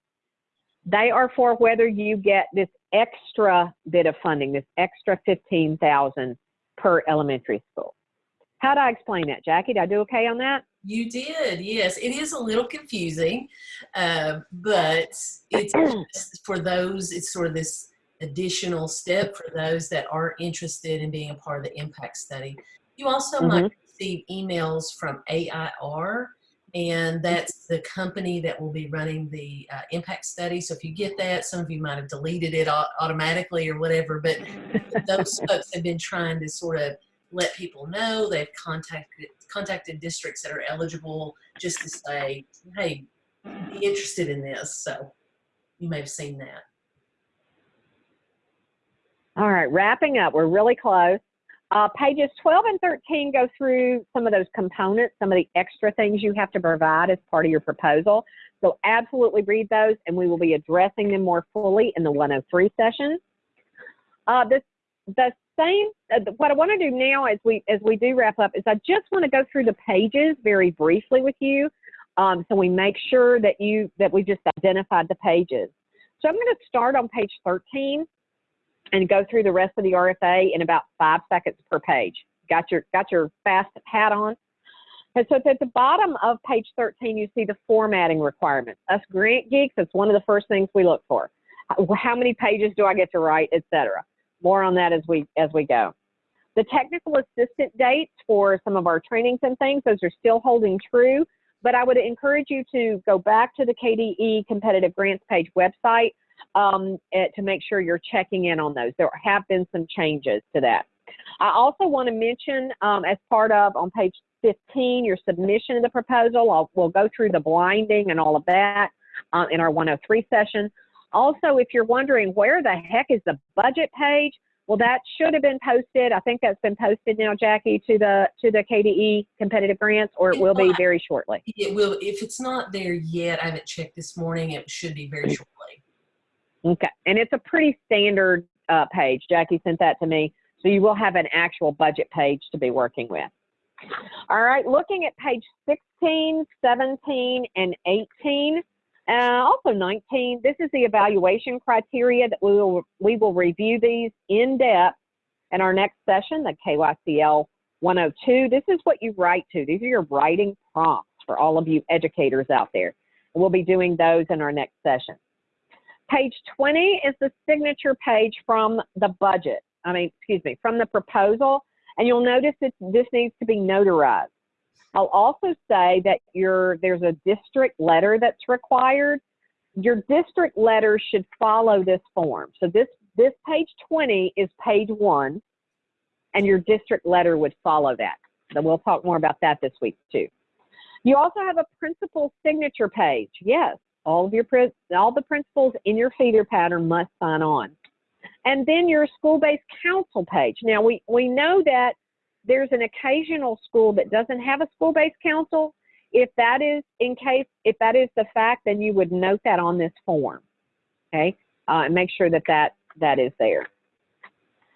S2: They are for whether you get this extra bit of funding, this extra 15,000 per elementary school. How do I explain that, Jackie? Did I do okay on that?
S1: You did, yes. It is a little confusing, uh, but it's for those, it's sort of this additional step for those that are interested in being a part of the impact study. You also
S2: Mhm.
S1: might receive emails from AIR, and that's the company that will be running the uh, impact study. So if you get that, some of you might have deleted it automatically or whatever, but those folks have been trying to sort of let people know they've contacted contacted districts that are eligible just to say, hey, be interested in this. So you may have seen that.
S2: All right, wrapping up. We're really close. Uh, pages 12 and 13 go through some of those components, some of the extra things you have to provide as part of your proposal. So absolutely read those, and we will be addressing them more fully in the 103 session. Uh, the same, uh, what I want to do now as we as we do wrap up is I just want to go through the pages very briefly with you, um, so we make sure that you that we just identified the pages. So I'm going to start on page 13 and go through the rest of the RFA in about five seconds per page. Got your got your fast hat on. And so at the bottom of page 13, you see the formatting requirements. Us grant geeks, that's one of the first things we look for. How- How many pages do I get to write, etc. More on that as we as we go. The technical assistant dates for some of our trainings and things, those are still holding true. But I would encourage you to go back to the KDE competitive grants page website um, eh, to make sure you're checking in on those. There have been some changes to that. I also want to mention um, as part of on page 15, your submission of the proposal. I'll, we'll go through the blinding and all of that uh, in our 103 session. Also, if you're wondering where the heck is the budget page, well, that should have been posted. I think that's been posted now, Jackie, to the to the KDE competitive grants, or it will be very shortly.
S1: It will, if it's not there yet, I haven't checked this morning, it should be very shortly.
S2: Okay, and it's a pretty standard uh, page. Jackie sent that to me, so you will have an actual budget page to be working with. All right, looking at page 16, 17, and 18, uh, also 19, this is the evaluation criteria that we will, we will review these in depth in our next session, the KYCL 102. This is what you write to. These are your writing prompts for all of you educators out there. We'll be doing those in our next session. Page 20 is the signature page from the budget. I mean, excuse me, from the proposal. And you'll notice that this needs to be notarized. I'll also say that your there's a district letter that's required. Your district letter should follow this form. So this this page 20 is page one, and your district letter would follow that. So we'll talk more about that this week too. You also have a principal signature page. Yes, all of your all the principals in your feeder pattern must sign on. And then your school-based council page. Now we we know that there's an occasional school that doesn't have a school-based council. If that is in case if that is the fact, then you would note that on this form, okay, uh, and make sure that that that is there.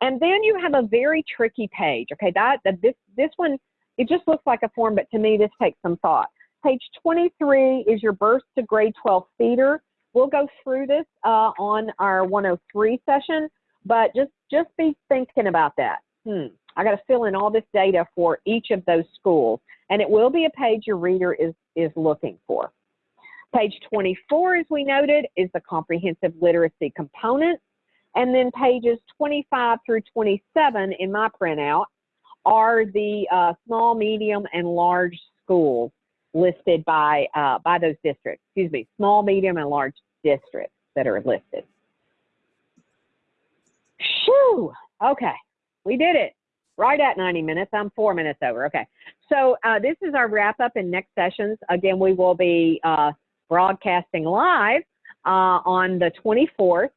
S2: And then you have a very tricky page. Okay, that, that this this one it just looks like a form, but to me this takes some thought. Page 23 is your birth to grade 12 feeder. We'll go through this uh, on our 103 session, but just just be thinking about that. Hmm, I got to fill in all this data for each of those schools, and it will be a page your reader is is looking for. Page 24, as we noted, is the comprehensive literacy component, and then pages 25 through 27 in my printout are the uh, small, medium, and large schools listed by uh, by those districts. Excuse me, small, medium, and large districts that are listed. Shoo! Okay, we did it. Right at 90 minutes. I'm four minutes over. Okay. So uh, this is our wrap up in next sessions. Again, we will be uh, broadcasting live uh, on the 24th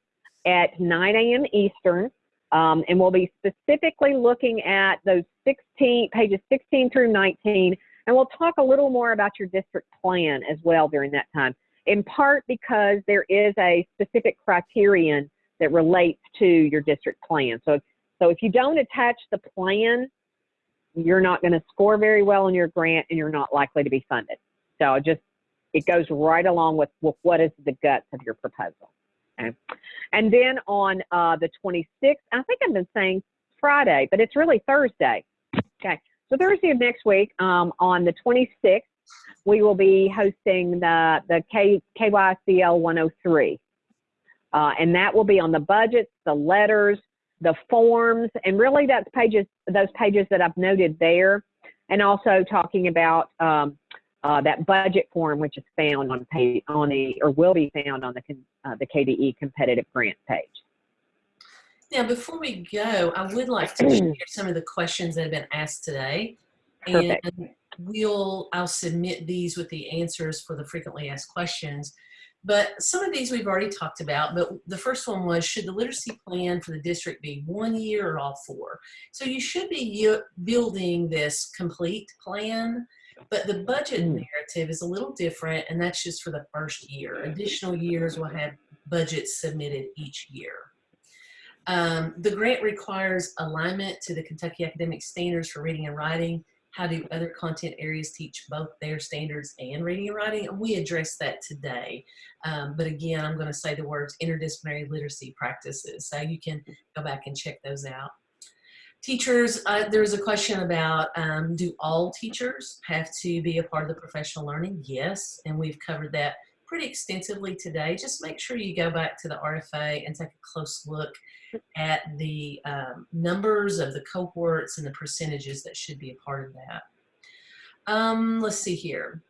S2: at 9 a.m. Eastern. Um, and we'll be specifically looking at those 16 pages 16 through 19 and we'll talk a little more about your district plan as well during that time, in part because there is a specific criterion that relates to your district plan. So, so if you don't attach the plan you're not going to score very well in your grant and you're not likely to be funded. So just, it goes right along with, with what is the guts of your proposal. Okay. And then on uh, the 26th, I think I've been saying Friday, but it's really Thursday. Okay. So Thursday of next week, um, on the 26th, we will be hosting the, the K, KYCL 103. Uh, and that will be on the budgets, the letters, the forms, and really that's pages, those pages that I've noted there, and also talking about um, uh, that budget form, which is found on page on the or will be found on the uh, the KDE competitive grant page.
S1: Now, before we go, I would like to share some of the questions that have been asked today,
S2: Perfect.
S1: and we'll I'll submit these with the answers for the frequently asked questions. But some of these we've already talked about, but the first one was, should the literacy plan for the district be one year or all four? So you should be building this complete plan, but the budget
S2: Mm.
S1: narrative is a little different, and that's just for the first year. Additional years will have budgets submitted each year. Um, the grant requires alignment to the Kentucky Academic Standards for Reading and Writing. How do other content areas teach both their standards and reading and writing? And we address that today. Um, but again, I'm going to say the words interdisciplinary literacy practices. So you can go back and check those out. Teachers, uh, there was a question about um, do all teachers have to be a part of the professional learning? Yes, and we've covered that pretty extensively today. Just make sure you go back to the RFA and take a close look at the um, numbers of the cohorts and the percentages that should be a part of that. Um, let's see here.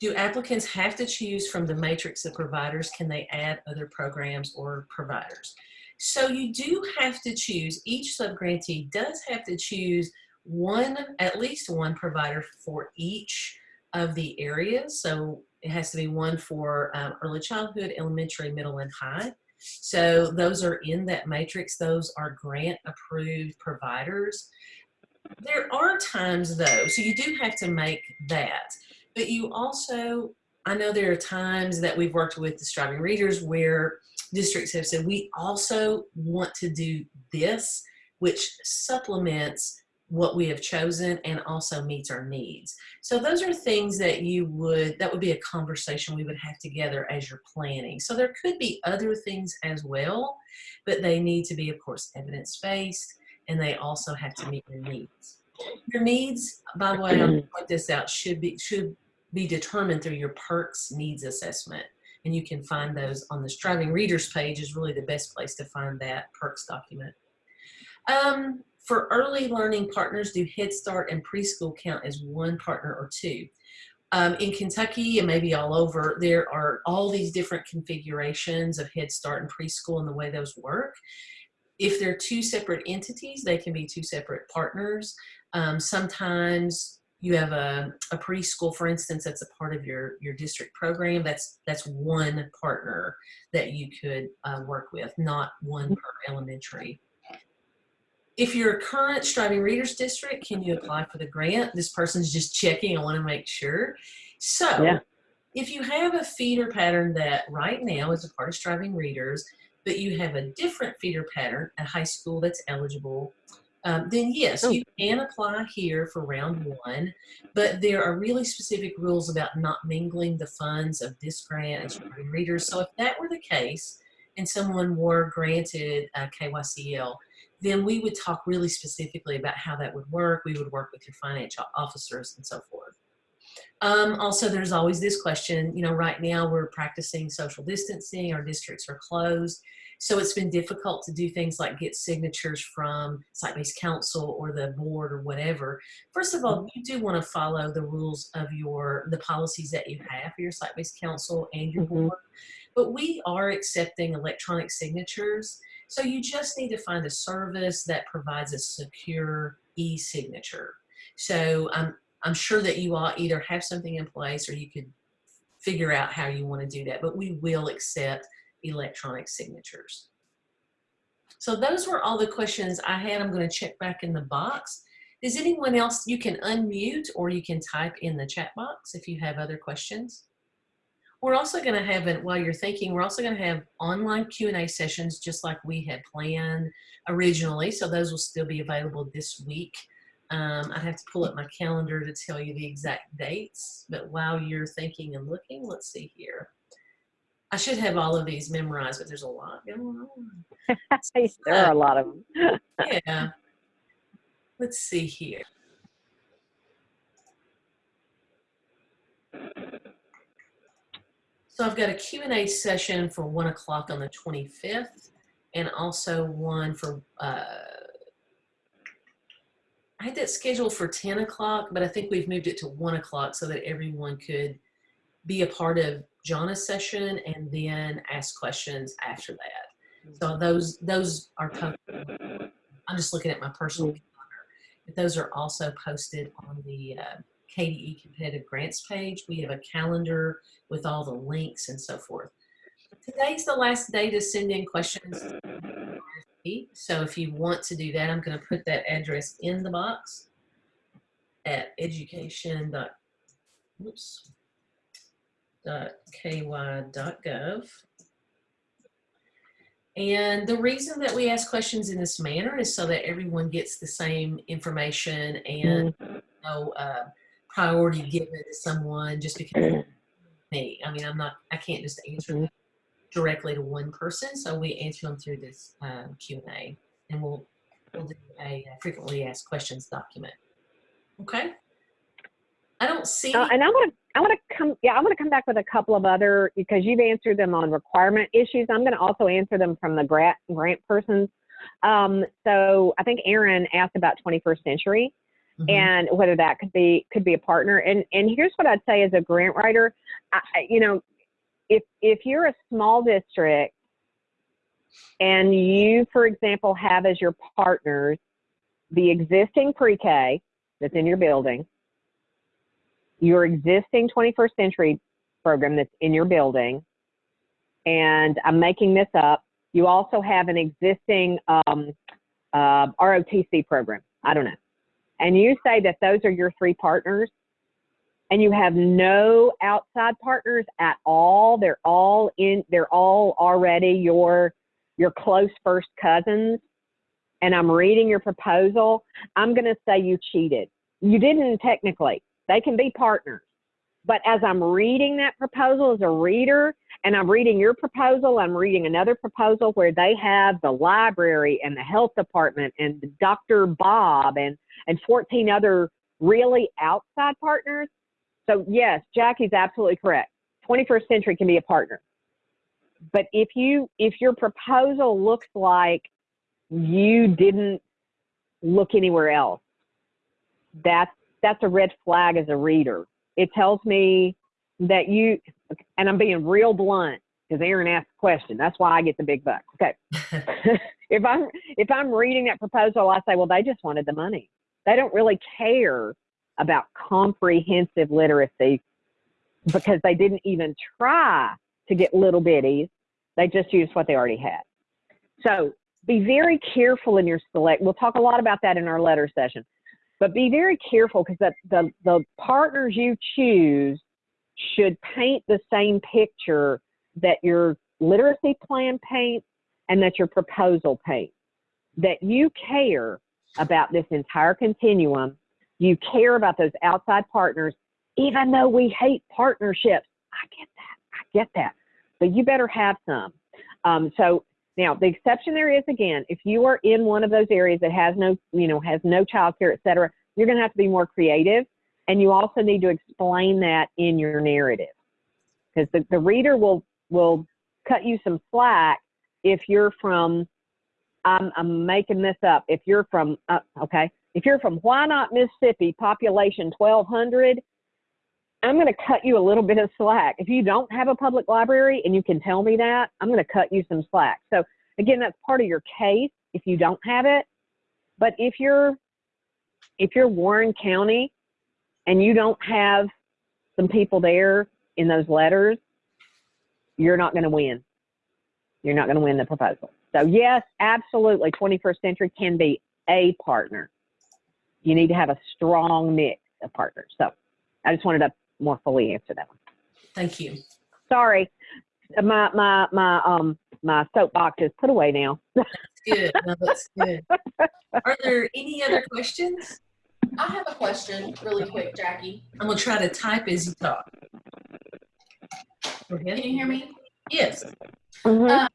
S1: Do applicants have to choose from the matrix of providers? Can they add other programs or providers? So you do have to choose, each subgrantee does have to choose one, at least one provider for each of the areas. So it has to be one for um, early childhood, elementary, middle, and high. So those are in that matrix. Those are grant approved providers. There are times though, so you do have to make that, but you also, I know there are times that we've worked with the striving readers where districts have said, we also want to do this, which supplements what we have chosen and also meets our needs. So those are things that you would, that would be a conversation we would have together as you're planning. So there could be other things as well, but they need to be, of course, evidence-based and they also have to meet your needs. Your needs, by the way, I'll point this out, should be, should be determined through your PERKS needs assessment. And you can find those on the Striving Readers page is really the best place to find that PERKS document. Um, for early learning partners, do Head Start and preschool count as one partner or two? Um, in Kentucky and maybe all over, there are all these different configurations of Head Start and preschool and the way those work. If they're two separate entities, they can be two separate partners. Um, sometimes you have a, a, preschool, for instance, that's a part of your, your district program. That's, that's one partner that you could uh, work with, not one per elementary. If you're a current Striving Readers District, can you apply for the grant? This person's just checking, I wanna make sure. So,
S2: Yeah.
S1: if you have a feeder pattern that right now is a part of Striving Readers, but you have a different feeder pattern at high school that's eligible, um, then yes,
S2: Oh.
S1: you can apply here for round one, but there are really specific rules about not mingling the funds of this grant and Striving Readers. So if that were the case, and someone were granted a KYCL, then we would talk really specifically about how that would work. We would work with your financial officers and so forth. Um, also, there's always this question, you know, right now we're practicing social distancing, our districts are closed. So it's been difficult to do things like get signatures from site-based council or the board or whatever. First of all, you do want to follow the rules of your, the policies that you have for your site-based council and your
S2: Mhm.
S1: board. But we are accepting electronic signatures. So you just need to find a service that provides a secure e-signature. So I'm, I'm sure that you all either have something in place or you could figure out how you want to do that, but we will accept electronic signatures. So those were all the questions I had. I'm going to check back in the box. Does anyone else, you can unmute or you can type in the chat box if you have other questions. We're also going to have, it while you're thinking, we're also going to have online Q&A sessions just like we had planned originally. So those will still be available this week Um, I'd have to pull up my calendar to tell you the exact dates, but while you're thinking and looking, let's see here. I should have all of these memorized, but there's a lot going on.
S2: there are a lot of them.
S1: Yeah. Let's see here. So I've got a Q&A session for one o'clock on the 25th and also one for, uh, I had that scheduled for 10 o'clock, but I think we've moved it to one o'clock so that everyone could be a part of Jana's session and then ask questions after that. So those, those are, I'm just looking at my personal calendar. But those are also posted on the uh, KDE competitive grants page. We have a calendar with all the links and so forth. Today's the last day to send in questions. So if you want to do that, I'm going to put that address in the box at education. dot- Oops. Dot ky.gov. And the reason that we ask questions in this manner is so that everyone gets the same information and no uh, priority given to someone just because me. I mean, I'm not, I can't just answer them directly to one person. So we answer them through this um, Q&A and we'll, we'll do a frequently asked questions document. Okay. I don't see.
S2: Uh, and I want to, I want to come, yeah, I want to come back with a couple of other because you've answered them on requirement issues. I'm going to also answer them from the grant grant persons. Um, so I think Aaron asked about 21st century
S1: Mhm.
S2: and whether that could be could be a partner. And and here's what I'd say as a grant writer, I- you know, if if you're a small district and you, for example, have as your partners the existing pre-K that's in your building, your existing 21st century program that's in your building, and I'm making this up. You also have an existing um, uh, ROTC program. I don't know. And you say that those are your three partners, and you have no outside partners at all. They're all in. They're all already your your close first cousins. And I'm reading your proposal. I'm going to say you cheated. You didn't technically. They can be partners. But as I'm reading that proposal as a reader, and I'm reading your proposal, I'm reading another proposal where they have the library and the health department and Dr. Bob and, and 14 other really outside partners. So yes, Jackie's absolutely correct. 21st century can be a partner. But if you, if your proposal looks like you didn't look anywhere else, that's, that's a red flag as a reader. It tells me that you, and I'm being real blunt because Aaron asked a question. That's why I get the big buck. Okay. if I'm if I'm reading that proposal, I say, well, they just wanted the money. They don't really care about comprehensive literacy because they didn't even try to get little bitties. They just used what they already had. So be very careful in your select. We'll talk a lot about that in our letter session, but be very careful because the, the, the partners you choose should paint the same picture that your literacy plan paints and that your proposal paints. That you care about this entire continuum. You care about those outside partners, even though we hate partnerships. I get that. I get that. But you better have some. Um, so now the exception there is again, if you are in one of those areas that has no, you know, has no childcare, et cetera, you're going to have to be more creative. And you also need to explain that in your narrative because the, the reader will, will cut you some slack if you're from, I'm, I'm making this up. If you're from, uh, okay, if you're from Why Not, Mississippi, population 1200, I'm going to cut you a little bit of slack. If you don't have a public library and you can tell me that, I'm going to cut you some slack. So again, that's part of your case if you don't have it. But if you're if you're Warren County and you don't have some people there in those letters, you're not going to win. You're not going to win the proposal. So yes, absolutely, 21st century can be a partner. You need to have a strong mix of partners. So I just wanted to more fully answer that one.
S1: Thank you.
S2: Sorry, my my my um my soapbox is put away now.
S1: Good. No, that's good. Are there any other questions?
S3: I have a question really quick, Jackie.
S1: I'm gonna try to type as you talk. Go
S3: Can you hear me?
S1: Yes.
S2: Mhm.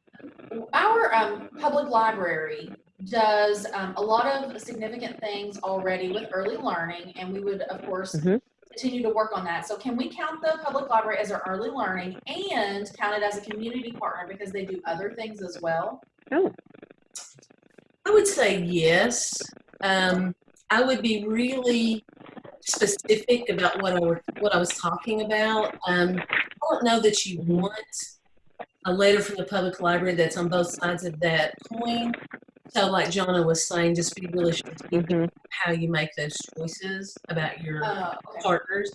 S3: Our um, public library does um, a lot of significant things already with early learning, and we would, of course,
S2: Mhm.
S3: continue to work on that. So, can we count the public library as our early learning and count it as a community partner because they do other things as well?
S2: Oh,
S1: I would say yes. Um, I would be really specific about what I were, what I was talking about. Um, I don't know that you want a letter from the public library that's on both sides of that coin. So, like Jonna was saying, just be really strategic
S2: mhm.
S1: how you make those choices about your
S3: Uh, okay.
S1: partners.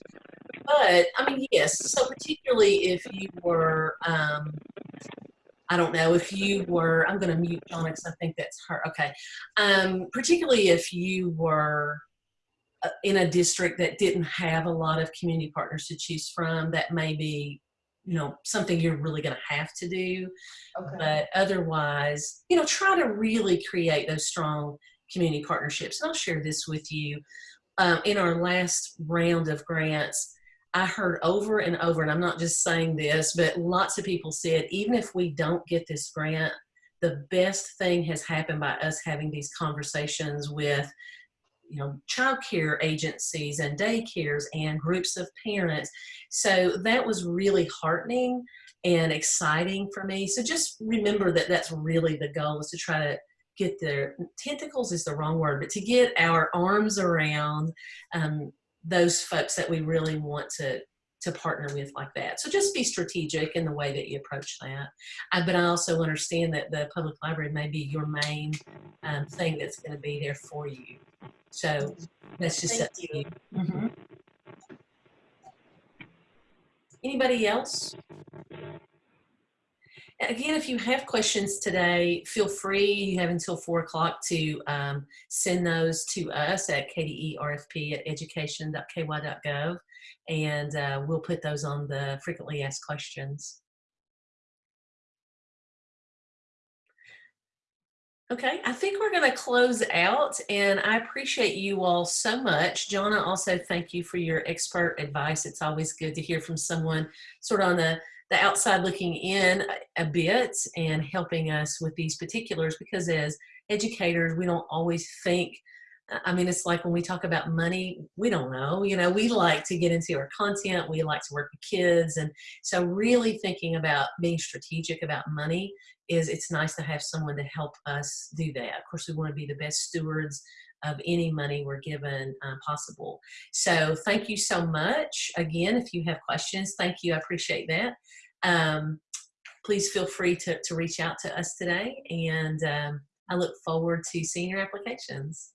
S1: But I mean, yes. So particularly if you were, um, I don't know, if you were, I'm going to mute Jonna because I think that's her. Okay. Um, particularly if you were uh, in a district that didn't have a lot of community partners to choose from, that may be, you know, something you're really going to have to do.
S3: okay.
S1: But otherwise, you know, try to really create those strong community partnerships. And I'll share this with you. Um, in our last round of grants, I heard over and over, and I'm not just saying this, but lots of people said, even if we don't get this grant, the best thing has happened by us having these conversations with you know childcare agencies and daycares and groups of parents. So that was really heartening and exciting for me. So just remember that that's really the goal is to try to get their tentacles is the wrong word but to get our arms around um, those folks that we really want to to partner with like that so just be strategic in the way that you approach that uh, but i also understand that the public library may be your main um, thing that's going to be there for you so that's just
S3: Thank
S1: up to you. Mhm. Anybody else? Again, if you have questions today, feel free. You have until four o'clock to um, send those to us at kderfp at education.ky.gov, and uh, we'll put those on the frequently asked questions. Okay, I think we're going to close out, and I appreciate you all so much. Jonna, also thank you for your expert advice. It's always good to hear from someone sort of on the, the outside looking in a, bit and helping us with these particulars because as educators, we don't always think. I mean, it's like when we talk about money, we don't know. You know, we like to get into our content, we like to work with kids. And so, really thinking about being strategic about money is it's nice to have someone to help us do that. Of course, we want to be the best stewards of any money we're given uh, possible. So thank you so much. Again, if you have questions, thank you. I appreciate that. Um, please feel free to, to reach out to us today. And um, I look forward to seeing your applications.